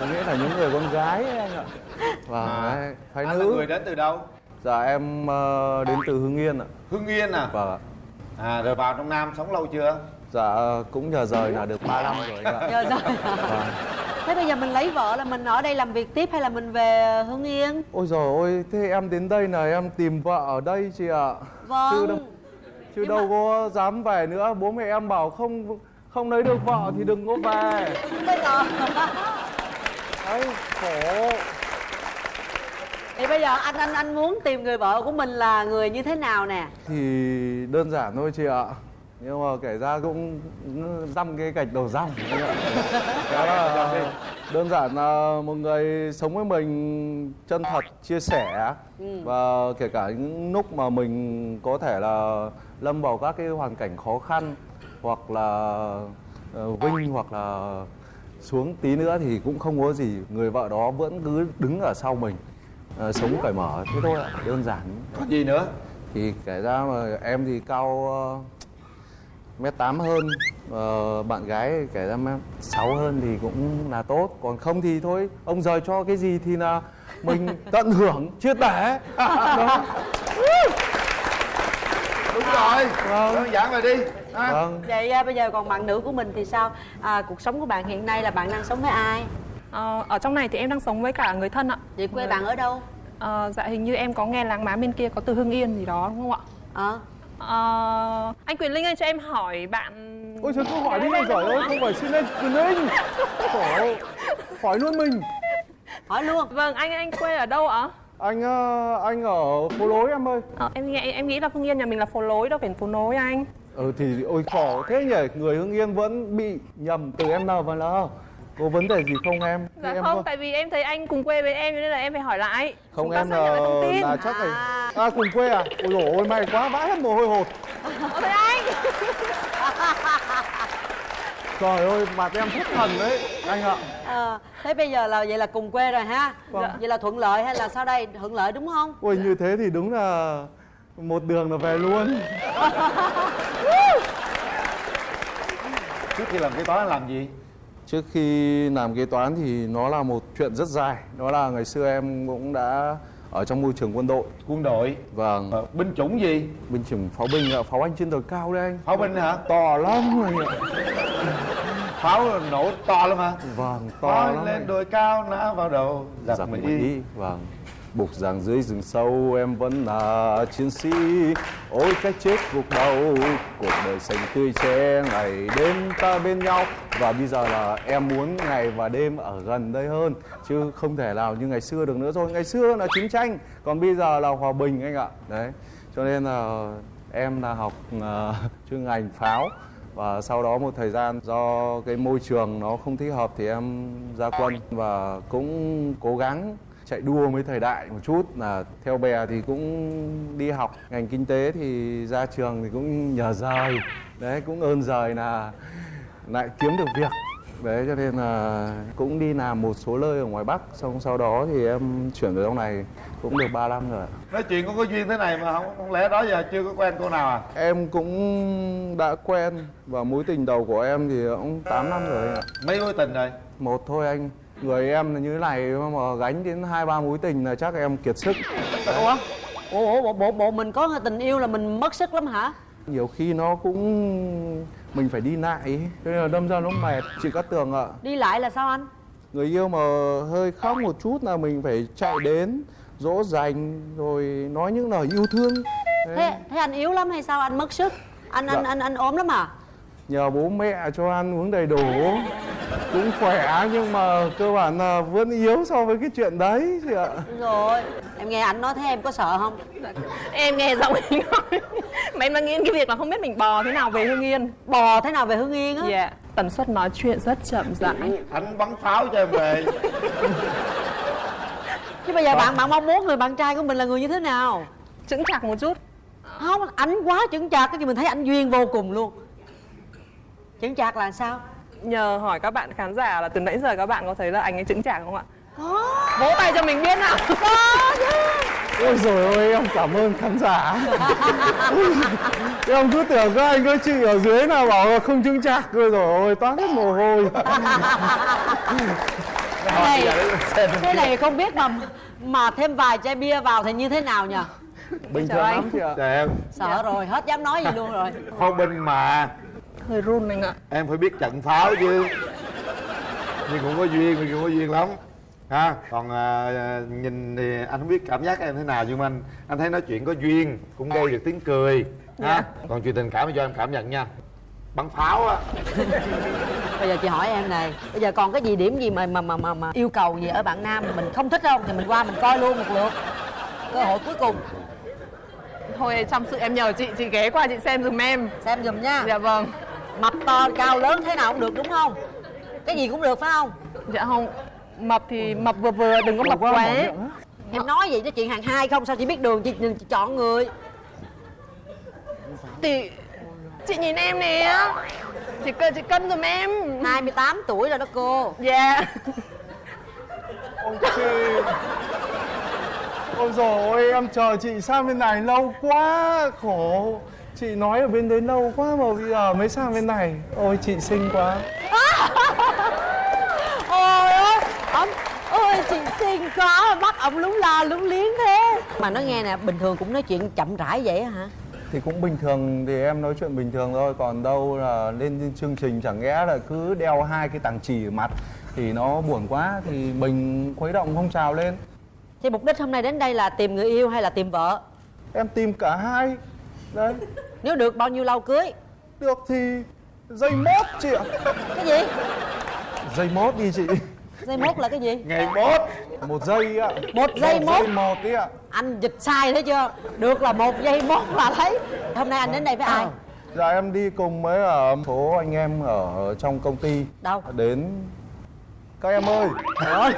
có nghĩa là những người con gái anh ạ. Và À, phái anh là nữ. người đến từ đâu? Dạ em ờ, đến từ Hưng Yên ạ. Hưng Yên à? Vâng ạ. À rồi vào trong Nam sống lâu chưa? Dạ cũng nhờ rời là được 3 năm rồi anh ạ. (laughs) Nhờ rời. Vâng. Thế bây giờ mình lấy vợ là mình ở đây làm việc tiếp hay là mình về Hưng Yên? Ôi giời ôi, thế em đến đây là em tìm vợ ở đây chị ạ. Vâng. Chứ đâu, chứ đâu có dám về nữa, bố mẹ em bảo không không lấy được vợ thì đừng có về. Bây giờ Đấy, khổ. Thì bây giờ anh anh anh muốn tìm người vợ của mình là người như thế nào nè? Thì đơn giản thôi chị ạ. Nhưng mà kể ra cũng dăm cái gạch đầu ạ. (laughs) Đó là đơn giản là một người sống với mình chân thật, chia sẻ Ừ. và kể cả những lúc mà mình có thể là lâm vào các cái hoàn cảnh khó khăn hoặc là ờ, vinh hoặc là xuống tí nữa thì cũng không có gì người vợ đó vẫn cứ đứng ở sau mình ờ, sống cởi mở. Thế thôi ạ đơn giản. Còn gì nữa? thì kể ra mà em thì cao ờ, mét tám hơn. Ờ, bạn gái kể ra mét sáu hơn thì cũng là tốt. Còn không thì thôi ông rời cho cái gì thì là mình (laughs) tận hưởng chưa tẻ đó. Đúng rồi, Vâng. đơn giản rồi đi. Vâng. Vậy à, bây giờ còn bạn nữ của mình thì sao? À, cuộc sống của bạn hiện nay là bạn đang sống với ai? Ờ, Ở trong này thì em đang sống với cả người thân ạ. Vậy quê bạn ở đâu? Ờ, Dạ, hình như em có nghe làng má bên kia có từ Hưng Yên gì đó đúng không ạ? Ờ. Ờ, anh Quyền Linh ơi cho em hỏi bạn ôi trời cứ hỏi đi ôi giời ơi không phải xin anh quyền linh. Hỏi hỏi luôn mình. Hỏi luôn. Vâng, anh anh quê ở đâu ạ? anh ờ, anh ở phố lối em ơi. Ờ, em nghĩ em nghĩ là Hưng Yên nhà mình là phố lối đâu phải phố nối anh. Ừ thì ôi khổ thế nhỉ người hưng yên vẫn bị nhầm từ em nào và l có vấn đề gì không em? Dạ em không, có- tại vì em thấy anh cùng quê với em nên là em phải hỏi lại. Không Chúng ta em là, tin. là chắc là à cùng quê à? Ôi dồi ôi may quá vãi hết mồ hôi hột. Ờ, thế anh. (laughs) Trời ơi mặt em thất thần đấy anh ạ. Ờ, thế bây giờ là vậy là cùng quê rồi ha? Vâng. Vậy là thuận lợi hay là sau đây thuận lợi đúng không? ôi như thế thì đúng là một đường là về luôn. (laughs) Trước khi làm kế toán anh làm gì? Trước khi làm kế toán thì nó là một chuyện rất dài. Đó là ngày xưa em cũng đã ở trong môi trường quân đội. Quân đội? Vâng. Binh chủng gì? binh chủng pháo binh ạ. Pháo anh trên tờ cao đấy anh. Pháo binh hả? to lắm ạ. Pháo nổ to lắm hả? vâng to Pháo lắm lên đồi cao nã vào đầu Giặc giặc Mỹ Mỹ vâng Bục rằng dưới rừng sâu em vẫn là chiến sĩ. Ôi cái chết cuộc đau Cuộc đời xanh tươi che Ngày đêm ta bên nhau. Và bây giờ là em muốn ngày và đêm ở gần đây hơn Chứ không thể nào như ngày xưa được nữa rồi. Ngày xưa là chiến tranh Còn bây giờ là hòa bình anh ạ. Đấy Cho nên là em là học uh, chuyên ngành pháo. Và sau đó một thời gian do cái môi trường nó không thích hợp thì em ra quân. Và cũng cố gắng chạy đua với thời đại một chút là theo bè thì cũng đi học ngành kinh tế thì ra trường thì cũng nhờ rời. Đấy cũng ơn giời là lại kiếm được việc. Đấy cho nên là cũng đi làm một số nơi ở ngoài bắc xong sau đó thì em chuyển về trong này cũng được 3 năm rồi nói chuyện con có duyên thế này mà không? Không lẽ đó giờ chưa có quen cô nào à? Em cũng đã quen và mối tình đầu của em thì cũng 8 năm rồi ạ. Mấy mối tình rồi? Một thôi anh người em là như thế này mà gánh đến hai ba mối tình là chắc em kiệt sức. Ủa? Ủa bộ, bộ bộ mình có tình yêu là mình mất sức lắm hả? Nhiều khi nó cũng mình phải đi lại nên là đâm ra nó mệt. Chị Cát Tường ạ. Đi lại là sao anh? Người yêu mà hơi khóc một chút là mình phải chạy đến dỗ dành rồi nói những lời yêu thương. Thế thế. thế anh yếu lắm hay sao? Anh mất sức. Anh anh Dạ. anh anh ốm lắm à nhờ bố mẹ cho ăn uống đầy đủ. Cũng khỏe nhưng mà cơ bản là vẫn yếu so với cái chuyện đấy chị ạ. Đúng rồi em nghe anh nói thế em có sợ không? Em nghe giọng anh nói. Mà em đang nghĩ đến cái việc là không biết mình bò thế nào về Hương Yên. Bò thế nào về Hương Yên á? Dạ Tần suất nói chuyện rất chậm rãi anh bắn pháo cho em về. Chứ bây giờ bạn bạn mong muốn người bạn trai của mình là người như thế nào? Chững chạc một chút. Không ảnh quá chững chạc cái gì mình thấy anh duyên vô cùng luôn chững chạc là sao? Nhờ hỏi các bạn khán giả là từ nãy giờ các bạn có thấy là anh ấy chững chạc không ạ? Vỗ tay cho mình biết nào. (laughs) Ôi rồi ôi em cảm ơn khán giả. (laughs) Em cứ tưởng các anh các chị ở dưới nào bảo là không chứng chạc. Rồi rồi toát hết mồ hôi. (laughs) Thế này thế này không biết mà mà thêm vài chai bia vào thì như thế nào nhờ? Bình thường lắm chị ạ. Em. Sợ rồi hết dám nói gì luôn rồi. Pháo binh mà Hơi run anh ạ. Em phải biết trận pháo chứ. Nhưng cũng có duyên nhưng cũng có duyên lắm. Ha còn à, nhìn thì anh không biết cảm giác em thế nào nhưng mà anh anh thấy nói chuyện có duyên cũng gây được tiếng cười. Ha còn chuyện tình cảm thì cho em cảm nhận nha. Bắn pháo á. (laughs) Bây giờ chị hỏi em này bây giờ còn cái gì điểm gì mà mà mà mà, mà yêu cầu gì ở bạn nam mình không thích không? Thì mình qua mình coi luôn một lượt. Cơ hội cuối cùng. Thôi trong sự em nhờ chị, chị ghé qua chị xem dùm em. Xem dùm nha. Dạ vâng mập to cao lớn thế nào cũng được đúng không? Cái gì cũng được phải không? Dạ không. Mập thì mập vừa vừa, đừng có mập quá em nói gì cho chuyện hàng hai không sao chị biết đường chị, chị chọn người. Thì Chị nhìn em nè. Chị, cân- chị cân dùm em. 28 tuổi rồi đó cô. Dạ. Ôi chị. Ôi ôi em chờ chị sang bên này lâu quá Khổ Chị nói ở bên đấy lâu quá mà bây giờ mới sang bên này. Ôi chị xinh quá. (laughs) Ôi ôi ổng ôi chị xinh quá. Mắt ổng lúng la lúng liếng thế. Mà nói nghe nè bình thường cũng nói chuyện chậm rãi vậy hả? Thì cũng bình thường thì em nói chuyện bình thường thôi. Còn đâu là lên chương trình chẳng lẽ là cứ đeo hai cái tàng chỉ ở mặt Thì nó buồn quá thì mình khuấy động phong trào lên. Thì mục đích hôm nay đến đây là tìm người yêu hay là tìm vợ? Em tìm cả hai. Đấy nếu được bao nhiêu lâu cưới? Được thì dây mốt chị ạ. Cái gì? Dây mốt đi chị. Dây mốt là cái gì? Ngày mốt. Một giây ạ. Một giây mốt. giây một ạ. Anh dịch sai thấy chưa? Được là một giây mốt là thấy hôm nay anh đến đây với ai? Dạ em đi cùng với ở số anh em ở trong công ty. Đâu? Đến. Các em ơi. Đấy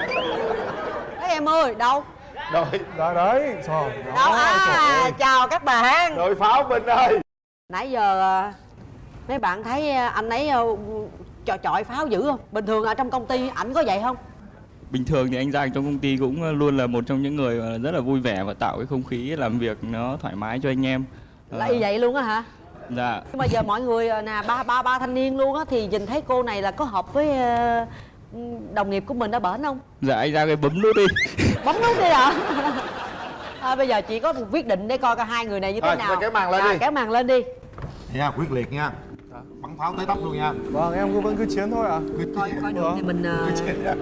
các em ơi đâu? Đội Dạ đấy Trời đâu? trời à chào các bạn. Đội pháo binh ơi nãy giờ à, mấy bạn thấy à, anh ấy à, chọi chọi pháo dữ không? Bình thường ở trong công ty ảnh có vậy không? Bình thường thì anh Giang trong công ty cũng luôn là một trong những người rất là vui vẻ và tạo cái không khí làm việc nó thoải mái cho anh em. Là Ờ, y vậy luôn á hả? Dạ. Nhưng mà giờ mọi người à, nè ba ba ba thanh niên luôn á thì nhìn thấy cô này là có hợp với à, đồng nghiệp của mình ở bển không? Dạ anh Giang ơi bấm nút đi. (laughs) Bấm nút đi ạ à, bây giờ chị có một quyết định để coi coi hai người này như thế Thôi, nào. kéo màn lên Dạ, đi. kéo màn lên đi nha quyết liệt nha. Bắn pháo tới tóc luôn nha. Vâng em cứ vẫn cứ chiến thôi ạ. Coi coi được thì mình à,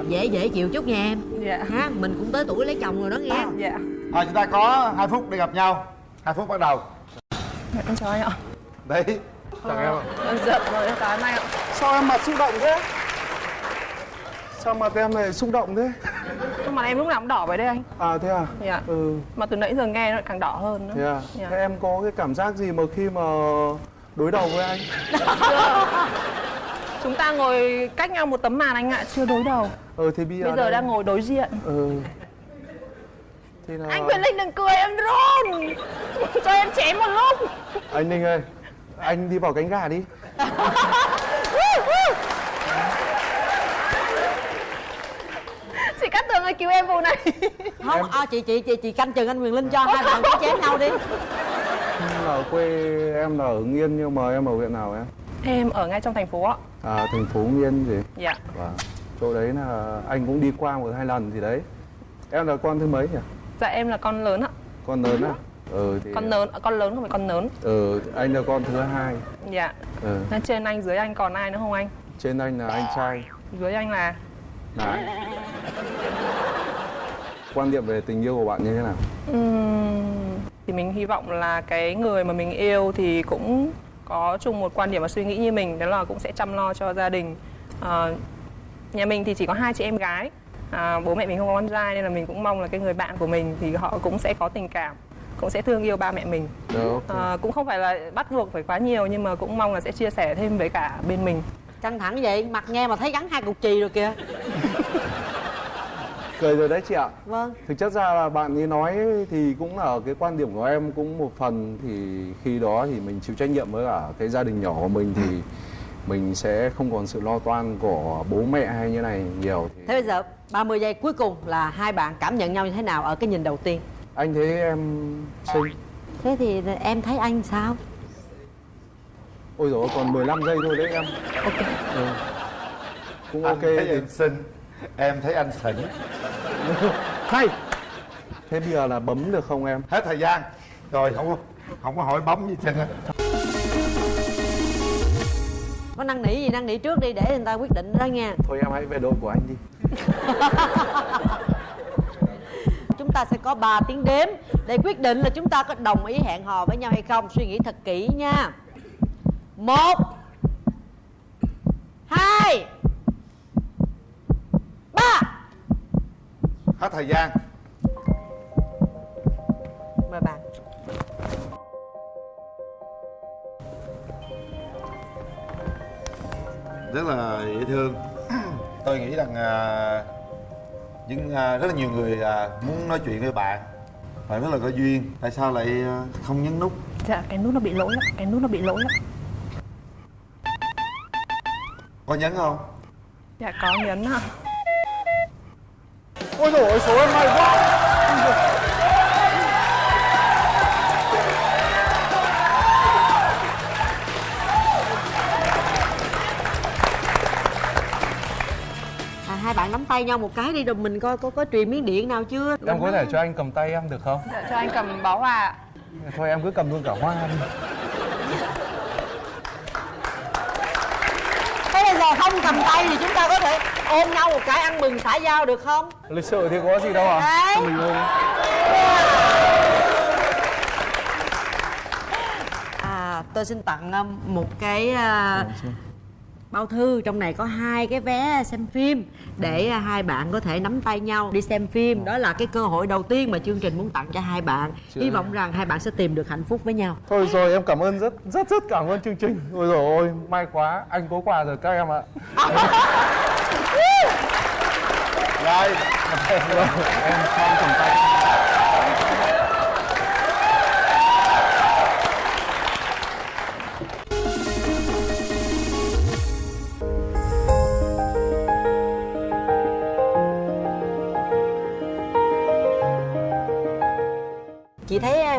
dễ dễ chịu chút nha em. Dạ. Ha mình cũng tới tuổi lấy chồng rồi đó nghe. Dạ thôi chúng ta có hai phút để gặp nhau. Hai phút bắt đầu. Em chào anh ạ. Đấy. Chào em ạ. Em giận rồi em chào anh ạ. Sao em mặt xúc động thế? Sao mặt em lại xúc động thế? Nhưng mà em lúc nào cũng đỏ vậy đấy anh. À thế à? Dạ. Ừ. Mà từ nãy giờ nghe nó càng đỏ hơn nữa. Thế à? Dạ. Thế em có cái cảm giác gì mà khi mà đối đầu với anh. Chúng ta ngồi cách nhau một tấm màn anh ạ, chưa đối đầu. Ừ thì bây giờ Bây giờ đây- đang ngồi đối diện. Ừ Thì là Anh Quyền Linh đừng cười em run. Cho em chém một lúc Anh Ninh ơi anh đi vào cánh gà đi. Chị cát tường ơi cứu em vụ này. Không à, chị chị chị chị canh chừng anh Quyền Linh cho hai bạn có chém nhau đi là quê em là ở Hưng Yên nhưng mà em ở huyện nào em? Em ở ngay trong thành phố ạ. À thành phố Hưng Yên gì? Dạ. Và chỗ đấy là anh cũng đi qua một hai lần gì đấy. Em là con thứ mấy nhỉ? Dạ em là con lớn ạ. Con lớn á? Ừ thì con lớn con lớn không phải con lớn. Ừ anh là con thứ hai. Dạ. Ừ. Nên trên anh dưới anh còn ai nữa không anh? Trên anh là anh trai. Dưới anh là? Đấy quan điểm về tình yêu của bạn như thế nào? Ừm, thì mình hy vọng là cái người mà mình yêu thì cũng có chung một quan điểm và suy nghĩ như mình đó là cũng sẽ chăm lo cho gia đình. Ờ, nhà mình thì chỉ có hai chị em gái. À, bố mẹ mình không có con trai nên là mình cũng mong là cái người bạn của mình thì họ cũng sẽ có tình cảm cũng sẽ thương yêu ba mẹ mình. Ờ, cũng không phải là bắt buộc phải quá nhiều nhưng mà cũng mong là sẽ chia sẻ thêm với cả bên mình. Căng thẳng vậy mặt nghe mà thấy gắn hai cục chì rồi kìa (laughs) cười rồi đấy chị ạ. Vâng. Thực chất ra là bạn ấy nói thì cũng là cái quan điểm của em cũng một phần thì khi đó thì mình chịu trách nhiệm với cả cái gia đình nhỏ của mình thì mình sẽ không còn sự lo toan của bố mẹ hay như này nhiều. Thì thế bây giờ 30 giây cuối cùng là hai bạn cảm nhận nhau như thế nào ở cái nhìn đầu tiên? Anh thấy em xinh. Thế thì em thấy anh sao? Ôi ôi, còn 15 giây thôi đấy em. Ok. Ừ. cũng Anh ok thấy thì em xinh em thấy anh xỉn hay thế bây giờ là bấm được không em? Hết thời gian. Rồi không có không có hỏi bấm gì hết trơn á. Có năn nỉ gì năn nỉ trước đi để người ta quyết định đó nha. Thôi em hãy về đội của anh đi. (laughs) Chúng ta sẽ có 3 tiếng đếm để quyết định là chúng ta có đồng ý hẹn hò với nhau hay không. Suy nghĩ thật kỹ nha. Một hai ba hết thời gian. Mời bạn. Rất là dễ thương. Tôi nghĩ rằng à, những à, rất là nhiều người à, muốn nói chuyện với bạn. Và rất là có duyên. Tại sao lại à, không nhấn nút? Dạ cái nút nó bị lỗi lắm cái nút nó bị lỗi lắm có nhấn không? Dạ có nhấn ạ ôi dồi ôi số em may quá. À, hai bạn nắm tay nhau một cái đi rồi mình coi có có truyền miếng điện nào chưa? Em có thể cho anh cầm tay em được không? Dạ cho anh cầm bó hoa ạ. thôi em cứ cầm luôn cả hoa đi thế bây giờ không cầm tay thì chúng ta có thể ôm nhau một cái ăn mừng xã giao được không? Lịch sự thì có gì đâu à? Đấy. Mình ôm à tôi xin tặng um, một cái à, bao thư trong này có hai cái vé xem phim để à, hai bạn có thể nắm tay nhau đi xem phim. Đó là cái cơ hội đầu tiên mà chương trình muốn tặng cho hai bạn. Chưa. hy vọng rằng hai bạn sẽ tìm được hạnh phúc với nhau. Thôi rồi em cảm ơn rất rất rất cảm ơn chương trình. Ôi dồi ôi may quá anh có quà rồi các em ạ. (laughs) Rồi em cầm tay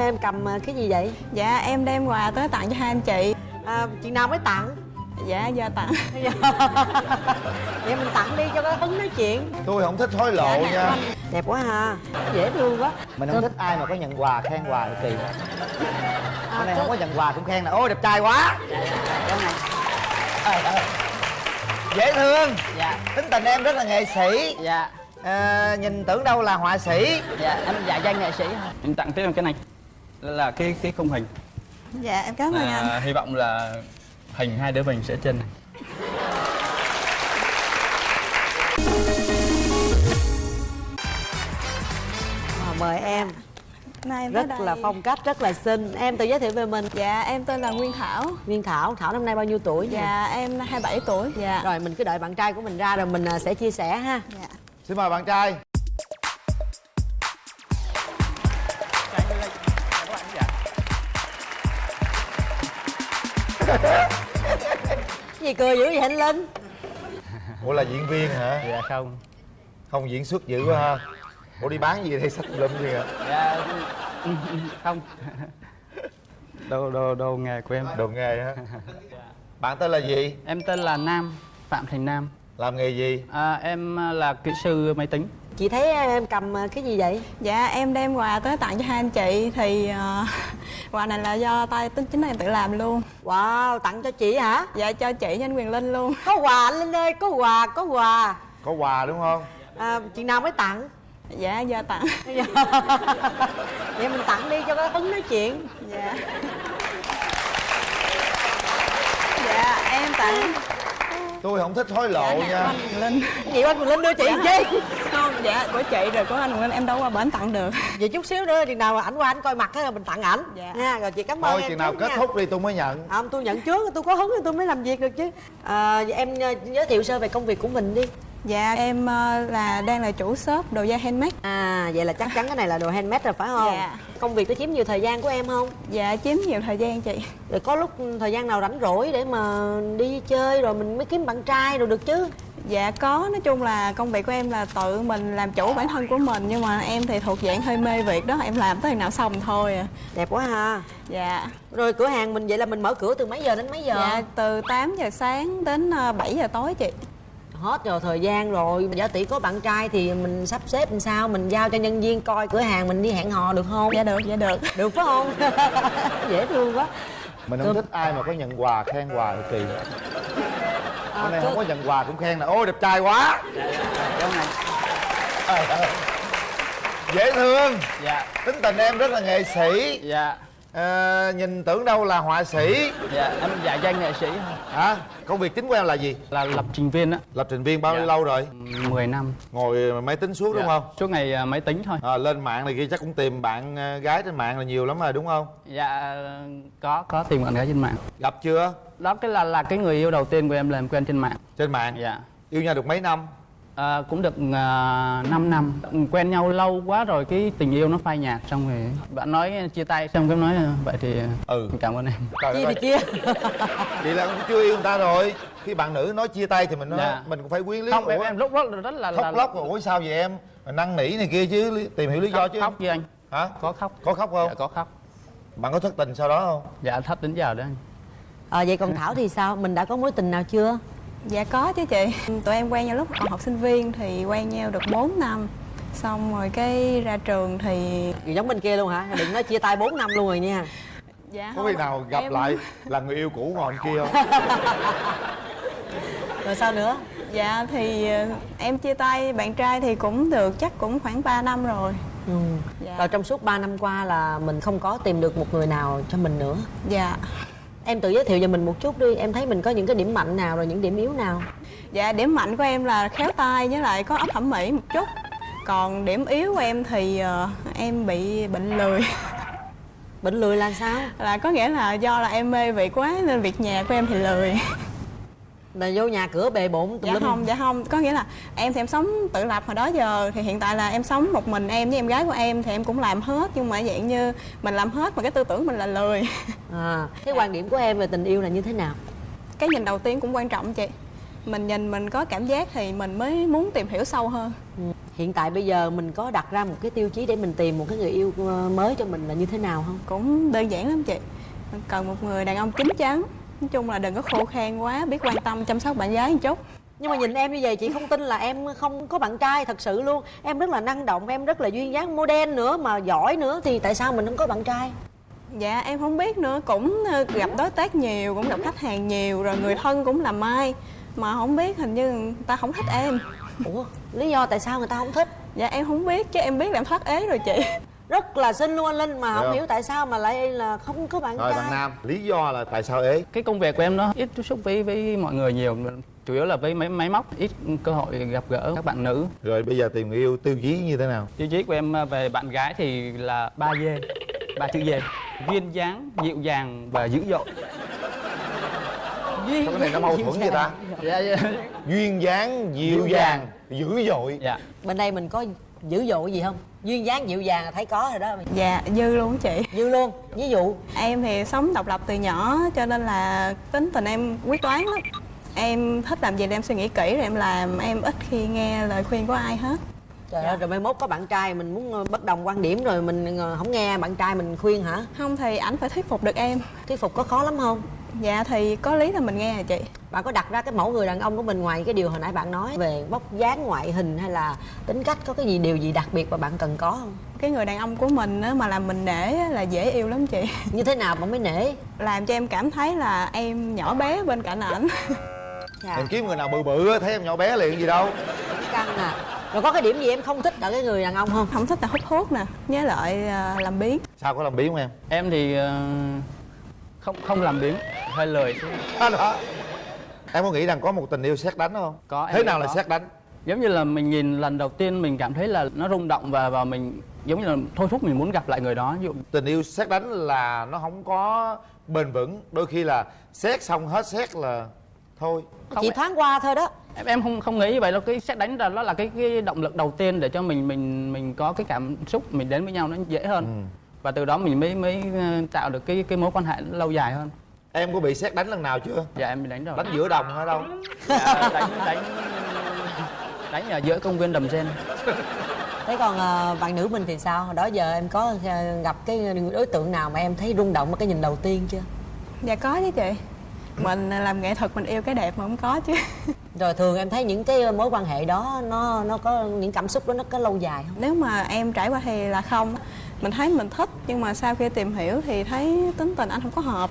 em cầm à, cái gì vậy? Dạ em đem quà tới tặng cho hai anh chị. À, chị nào mới tặng? Dạ giờ tặng. (laughs) Vậy mình tặng đi cho có hứng nói chuyện. Tôi không thích hối lộ nha. đẹp quá ha. Dễ thương quá. Mình không thích ai mà có nhận quà khen quà thì kỳ. Cái này không có nhận quà cũng khen là ôi đẹp trai quá. Trời ơi. dễ thương. Dạ. Tính tình em rất là nghệ sĩ. Dạ. À, nhìn tưởng đâu là họa sĩ. Dạ em dạ danh nghệ sĩ em tặng tiếp em cái này là, cái cái khung hình. Dạ em cảm ơn anh. à, hy vọng là hình hai đứa mình sẽ trên này. À, mời em. Nay em rất là phong cách rất là xinh. Em tự giới thiệu về mình. Dạ em tên là nguyên thảo. Nguyên thảo. Thảo năm nay bao nhiêu tuổi nha? dạ em 27 tuổi. Dạ rồi mình cứ đợi bạn trai của mình ra rồi mình à, sẽ chia sẻ ha. Dạ. Xin mời bạn trai gì cười dữ vậy anh linh? Ủa là diễn viên hả? Dạ không. Không diễn xuất dữ quá ha. Ủa đi bán gì đây? Sách lum gì à dạ không. Đồ đồ đồ nghề của em. Đồ nghề hả? Bạn tên là gì? Em tên là nam phạm thành nam. Làm nghề gì? À, em là kỹ sư máy tính chị thấy em cầm cái gì vậy Dạ em đem quà tới tặng cho hai anh chị thì ờ, (laughs) quà này là do tay tính chính em tự làm luôn. Wow, tặng cho chị hả? Dạ cho chị với anh Quyền Linh luôn. Có quà anh Linh ơi, có quà, có quà. có quà đúng không À, chị nào mới tặng? Dạ giờ tặng. (laughs) Vậy mình tặng đi cho có hứng nói chuyện. Dạ. Dạ em tặng tôi không thích hối lộ nha Quyền Linh. Gì anh Quyền Linh đưa chị làm chi? Dạ của chị rồi của anh Linh em đâu qua bển tặng được. Vậy chút xíu nữa chừng nào ảnh qua ảnh coi mặt á mình tặng ảnh. Dạ. Nha, rồi chị cảm ơn thôi em chừng nào kết nha. thúc đi tôi mới nhận Không, tôi nhận trước, tôi có hứng thì tôi mới làm việc được chứ. À, vậy em ờ, giới thiệu sơ về công việc của mình đi. Dạ em ờ, là đang là chủ shop đồ da handmade. À vậy là chắc chắn cái này là đồ handmade rồi phải không? Dạ. Công việc có chiếm nhiều thời gian của em không? Dạ chiếm nhiều thời gian chị. Rồi có lúc thời gian nào rảnh rỗi để mà đi chơi rồi mình mới kiếm bạn trai rồi được chứ? Dạ có, nói chung là công việc của em là tự mình làm chủ bản thân của mình Nhưng mà em thì thuộc dạng hơi mê việc đó, em làm tới nào xong thôi à. Đẹp quá ha. Dạ. Rồi cửa hàng mình vậy là mình mở cửa từ mấy giờ đến mấy giờ? Dạ từ 8 giờ sáng đến ờ, 7 giờ tối chị. Hết rồi thời gian rồi. Giả tỷ có bạn trai thì mình sắp xếp làm sao? Mình giao cho nhân viên coi cửa hàng mình đi hẹn hò được không? Dạ được, dạ được. Được phải không? (laughs) Dễ thương quá mình không thích ai mà có nhận quà khen quà thì kỳ. À, hôm nay không có nhận quà cũng khen là ôi đẹp trai quá. Trời ơi. dễ thương. Dạ. Tính tình em rất là nghệ sĩ. Dạ Ờ, nhìn tưởng đâu là họa sĩ. Dạ em dạ danh nghệ sĩ hả? Công việc chính của em là gì? Là lập trình viên á. Lập trình viên bao nhiêu Dạ. lâu rồi? 10 năm. Ngồi máy tính suốt đúng Dạ, không? Suốt ngày à, máy tính thôi. À, lên mạng này kia chắc cũng tìm bạn ờ, gái trên mạng là nhiều lắm rồi đúng không? Dạ có có tìm bạn gái trên mạng. Gặp chưa? Đó cái là là cái người yêu đầu tiên của em là em quen trên mạng. Trên mạng? Dạ. Yêu nhau được mấy năm à, cũng được uh, 5 năm. Quen nhau lâu quá rồi cái tình yêu nó phai nhạt xong rồi bạn nói chia tay xong cái nói "Ờ, vậy thì ừ. cảm ơn em. Trời Chia thì chia. (laughs) Vậy là cũng chưa yêu người ta rồi. Khi bạn nữ nói chia tay thì mình nói Dạ. mình cũng phải quyến lý không em Ủa? em lúc đó rất là khóc là, lóc rồi ủa sao vậy em? Mà năn nỉ này kia chứ tìm hiểu lý do khóc, chứ. khóc với anh. Hả? Có khóc. Có khóc không? Dạ có khóc. Bạn có thất tình sau đó không? Dạ thất đến giờ đó anh. À, Vậy còn Thảo thì sao? Mình đã có mối tình nào chưa? Dạ có chứ chị Tụi em quen nhau lúc còn học sinh viên thì quen nhau được 4 năm Xong rồi cái ra trường thì giống bên kia luôn hả? Đừng nói chia tay 4 năm luôn rồi nha Dạ có khi nào gặp em- lại (laughs) là người yêu cũ ngồi kia không (laughs) Rồi sao nữa? Dạ thì ờ, em chia tay bạn trai thì cũng được chắc cũng khoảng 3 năm rồi ừ. Dạ. Rồi trong suốt 3 năm qua là mình không có tìm được một người nào cho mình nữa Dạ Em tự giới thiệu về mình một chút đi. Em thấy mình có những cái điểm mạnh nào rồi những điểm yếu nào? Dạ điểm mạnh của em là khéo tay với lại có óc thẩm mỹ một chút. Còn điểm yếu của em thì ờ, em bị bệnh lười. Bệnh lười là sao? Là có nghĩa là do là em mê việc quá nên việc nhà của em thì lười Là vô nhà cửa bề bộn tùm Dạ lum. không, dạ không. Có nghĩa là em thì em sống tự lập hồi đó giờ Thì hiện tại là em sống một mình em với em gái của em Thì em cũng làm hết Nhưng mà dạng như mình làm hết mà cái tư tưởng mình là lười. (laughs) À, Cái quan điểm của em về tình yêu là như thế nào? Cái nhìn đầu tiên cũng quan trọng chị. Mình nhìn mình có cảm giác thì mình mới muốn tìm hiểu sâu hơn. Ừ. Hiện tại bây giờ mình có đặt ra một cái tiêu chí để mình tìm một cái người yêu ờ, mới cho mình là như thế nào không? Cũng đơn giản lắm chị. Mình cần một người đàn ông chín chắn Nói chung là đừng có khô khan quá Biết quan tâm chăm sóc bạn gái một chút. Nhưng mà nhìn em như vậy chị không tin là em không có bạn trai thật sự luôn. Em rất là năng động, em rất là duyên dáng model nữa mà giỏi nữa Thì tại sao mình không có bạn trai? Dạ em không biết nữa Cũng ờ, gặp đối tác nhiều Cũng gặp khách hàng nhiều Rồi người thân cũng làm mai. Mà không biết hình như người ta không thích em. Ủa lý do tại sao người ta không thích? Dạ em không biết Chứ em biết là em thoát ế rồi chị Rất là xinh luôn anh Linh Mà không không? hiểu tại sao mà lại là không có bạn rồi trai. bạn nam lý do là tại sao ế? Cái công việc của em nó ít tiếp xúc với với mọi người nhiều chủ yếu là với máy máy móc ít cơ hội gặp gỡ các bạn nữ. Rồi bây giờ tìm người yêu tiêu chí như thế nào? Tiêu chí của em à, về bạn gái thì là ba d ba chữ d duyên dáng dịu dàng và dữ dội. Duyên Sao cái này nó mâu thuẫn vậy ta? dạ, dạ. duyên dáng dịu Dịu dàng dàng. dữ dội. Dạ. Bên đây mình có dữ dội gì không duyên dáng dịu dàng là thấy có rồi đó. Dạ dư luôn chị. Dư luôn. Ví dụ? Em thì sống độc lập từ nhỏ cho nên là tính tình em quyết đoán lắm. Em thích làm gì thì em suy nghĩ kỹ rồi em làm. Em ít khi nghe lời khuyên của ai hết. Trời ơi rồi mai mốt có bạn trai mình muốn ờ, bất đồng quan điểm rồi mình ờ, không nghe bạn trai mình khuyên hả? Không thì ảnh phải thuyết phục được em. Thuyết phục có khó lắm không dạ thì có lý là mình nghe hả chị? Bạn có đặt ra cái mẫu người đàn ông của mình ngoài cái điều hồi nãy bạn nói về vóc dáng ngoại hình hay là tính cách có cái gì điều gì đặc biệt mà bạn cần có không? Cái người đàn ông của mình á, mà làm mình nể á, là dễ yêu lắm chị. (laughs) Như thế nào bạn mới nể? Làm cho em cảm thấy là em nhỏ bé bên cạnh ảnh. (laughs) Em kiếm người nào bự bự á, thấy em nhỏ bé liền gì đâu. Căng à. Rồi có cái điểm gì em không thích ở cái người đàn ông không? Không thích là hút thuốc nè với lại à, làm biếng. Sao có làm biến không em? Em thì ờ, không không làm biếng. Hơi lười đó, đó. em có nghĩ rằng có một tình yêu xét đánh không? Có thế nào là có. xét đánh? Giống như là mình nhìn lần đầu tiên mình cảm thấy là nó rung động và và mình giống như là thôi thúc mình muốn gặp lại người đó. Ví dụ tình yêu xét đánh là nó không có bền vững. Đôi khi là xét xong hết xét là thôi. Chỉ thoáng qua thôi đó. em em không không nghĩ như vậy đâu. Cái xét đánh là nó là cái cái động lực đầu tiên để cho mình mình mình có cái cảm xúc mình đến với nhau nó dễ hơn và từ đó mình mới mới ờ, tạo được cái cái mối quan hệ lâu dài hơn. Em có bị xét đánh lần nào chưa? Dạ em bị đánh rồi. Đánh giữa đồng hay đâu? Dạ, đánh đánh đánh ở giữa công viên đầm sen. Thế còn ờ, bạn nữ mình thì sao? Hồi đó giờ em có ờ, gặp cái đối tượng nào mà em thấy rung động ở cái nhìn đầu tiên chưa? Dạ có chứ chị. Mình làm nghệ thuật mình yêu cái đẹp mà không có chứ. Rồi thường em thấy những cái mối quan hệ đó nó nó có những cảm xúc đó nó có lâu dài không? Nếu mà em trải qua thì là không mình thấy mình thích nhưng mà sau khi tìm hiểu thì thấy tính tình anh không có hợp.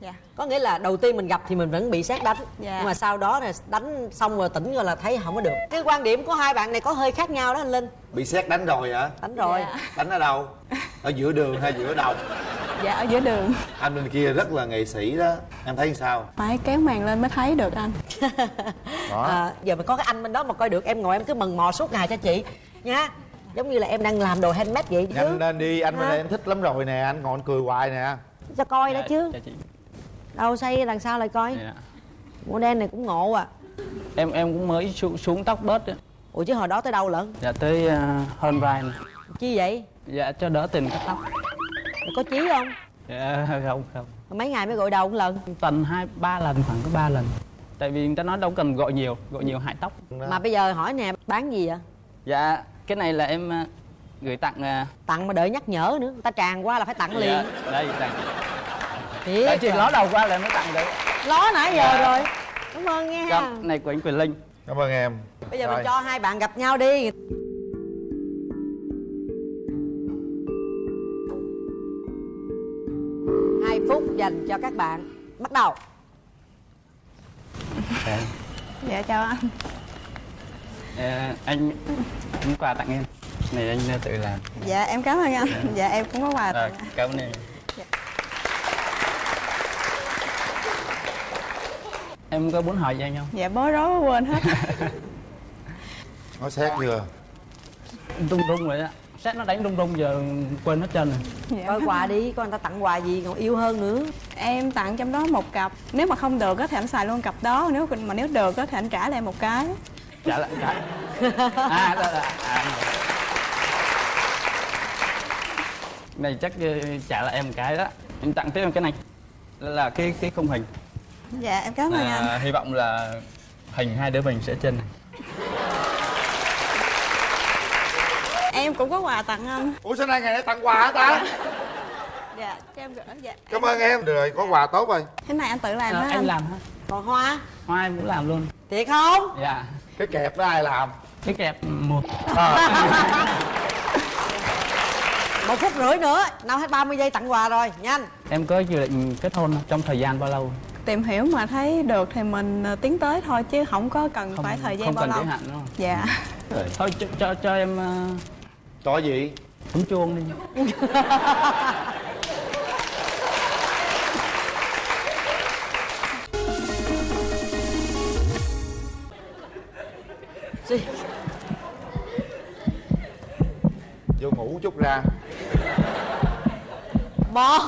Dạ có nghĩa là đầu tiên mình gặp thì mình vẫn bị xét đánh. Dạ. nhưng mà sau đó là đánh xong rồi tỉnh rồi là thấy không có được. Cái quan điểm của hai bạn này có hơi khác nhau đó anh linh. Bị xét đánh rồi hả? Đánh rồi. Dạ. đánh ở đâu? Ở giữa đường hay giữa đồng dạ ở giữa đường. Anh bên kia rất là nghệ sĩ đó. Em thấy sao? Phải kéo màn lên mới thấy được anh. Đó. (laughs) À, giờ mà có cái anh bên đó mà coi được em ngồi em cứ mần mò suốt ngày cho chị. Nha giống như là em đang làm đồ handmade vậy chứ. Nhanh lên đi anh bên đây em thích lắm rồi nè anh ngồi anh cười hoài nè. Cho coi Dạ, chứ. dạ chị. đâu xây lần sau lại coi. Dạ. màu đen này cũng ngộ à. Em em cũng mới xuống, xuống tóc bớt á. ủa chứ hồi đó tới đâu lận? Dạ tới ờ, hơn vai này. chi vậy? Dạ cho đỡ tình cắt tóc. Có chí không? Dạ không không. Mấy ngày mới gội đầu một lần. Tuần hai ba lần khoảng có ba lần. Tại vì người ta nói đâu cần gọi nhiều gọi nhiều hại tóc. Mà bây giờ hỏi nè bán gì vậy? Dạ cái này là em ờ, gửi tặng ờ, tặng mà đợi nhắc nhở nữa người ta tràn qua là phải tặng liền. Dạ, đây tặng. Thiệt Tại chị à. ló đầu qua là mới tặng đấy ló nãy giờ Dạ. rồi. Cảm ơn nghe Dạ, ha này của anh Quyền Linh. Cảm ơn em. Bây giờ Rồi. mình cho hai bạn gặp nhau đi. Hai phút dành cho các bạn. Bắt đầu. Dạ chào anh Ờ, anh cũng quà tặng em. Này anh ờ, tự làm. Dạ em cảm ơn anh. Dạ. Em cũng có quà tặng. Cảm ơn em. Em có muốn hỏi gì anh không? Dạ bối rối quên hết. (laughs) Nói xét chưa? Rung rung rồi á. Xét nó đánh rung rung giờ quên hết trơn rồi. Dạ. coi quà đi coi người ta tặng quà gì còn yêu hơn nữa. Em tặng trong đó một cặp. Nếu mà không được á thì anh xài luôn cặp đó. Nếu mà nếu được á thì anh trả lại một cái trả lại trả à, đó, đó, à. này chắc ờ, trả lại em một cái đó. Em tặng tiếp em cái này. Là, là cái cái khung hình. Dạ em cảm ơn anh. à, hy vọng là hình hai đứa mình sẽ trên này. Em cũng có quà tặng anh. Ủa sao nay ngày nay tặng quà hả ta? Dạ cho em gửi dạ. Cảm ơn em. Được rồi có quà tốt rồi. Cái này anh tự làm Ờ, hả em anh? làm hả? Còn hoa? Hoa em cũng làm luôn. Thiệt không? Dạ cái kẹp đó ai làm? Cái kẹp một (laughs) một phút rưỡi nữa nào hết 30 giây tặng quà rồi nhanh. Em có dự định kết hôn trong thời gian bao lâu? Tìm hiểu mà thấy được thì mình ờ, tiến tới thôi chứ không có cần phải thời gian không bao cần lâu. giới hạn đúng không? Dạ. Thôi cho cho, cho em uh, cho gì? bấm chuông đi (laughs) Gì? vô ngủ chút ra. Một.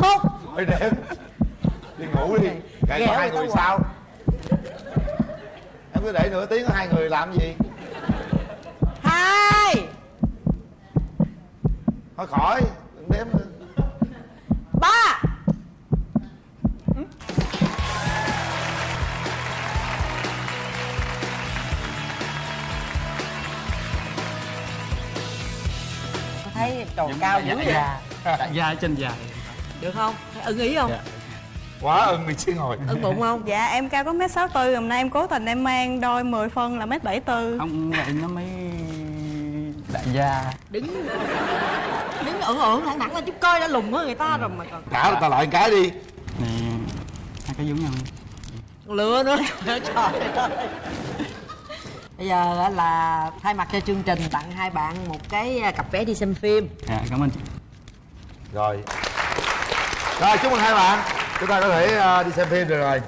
Thôi đếm. Đi ngủ đi. Ngày có hai người sao? Em cứ để nửa tiếng hai người làm gì? Hai. Thôi khỏi đừng đếm nữa. Ba thấy trò cao dữ vậy đại gia chân dài được không? Thấy ưng ý không? Quá ưng mình xin ngồi. Ưng bụng không? Dạ em cao có mét sáu tư hôm nay em cố tình em mang đôi 10 phân là mét bảy tư. Không vậy nó mới đại gia. Đứng đứng ưỡn ưỡn thẳng thẳng lên chút coi đã lùn hơn người ta rồi mà còn trả người ta lại cái đi. Này hai cái giống nhau lừa nữa. (laughs) Trời ơi bây giờ là thay mặt cho chương trình tặng hai bạn một cái cặp vé đi xem phim. Dạ cảm ơn chị. Rồi. Rồi chúc mừng hai bạn. Chúng ta có thể ờ, đi xem phim được rồi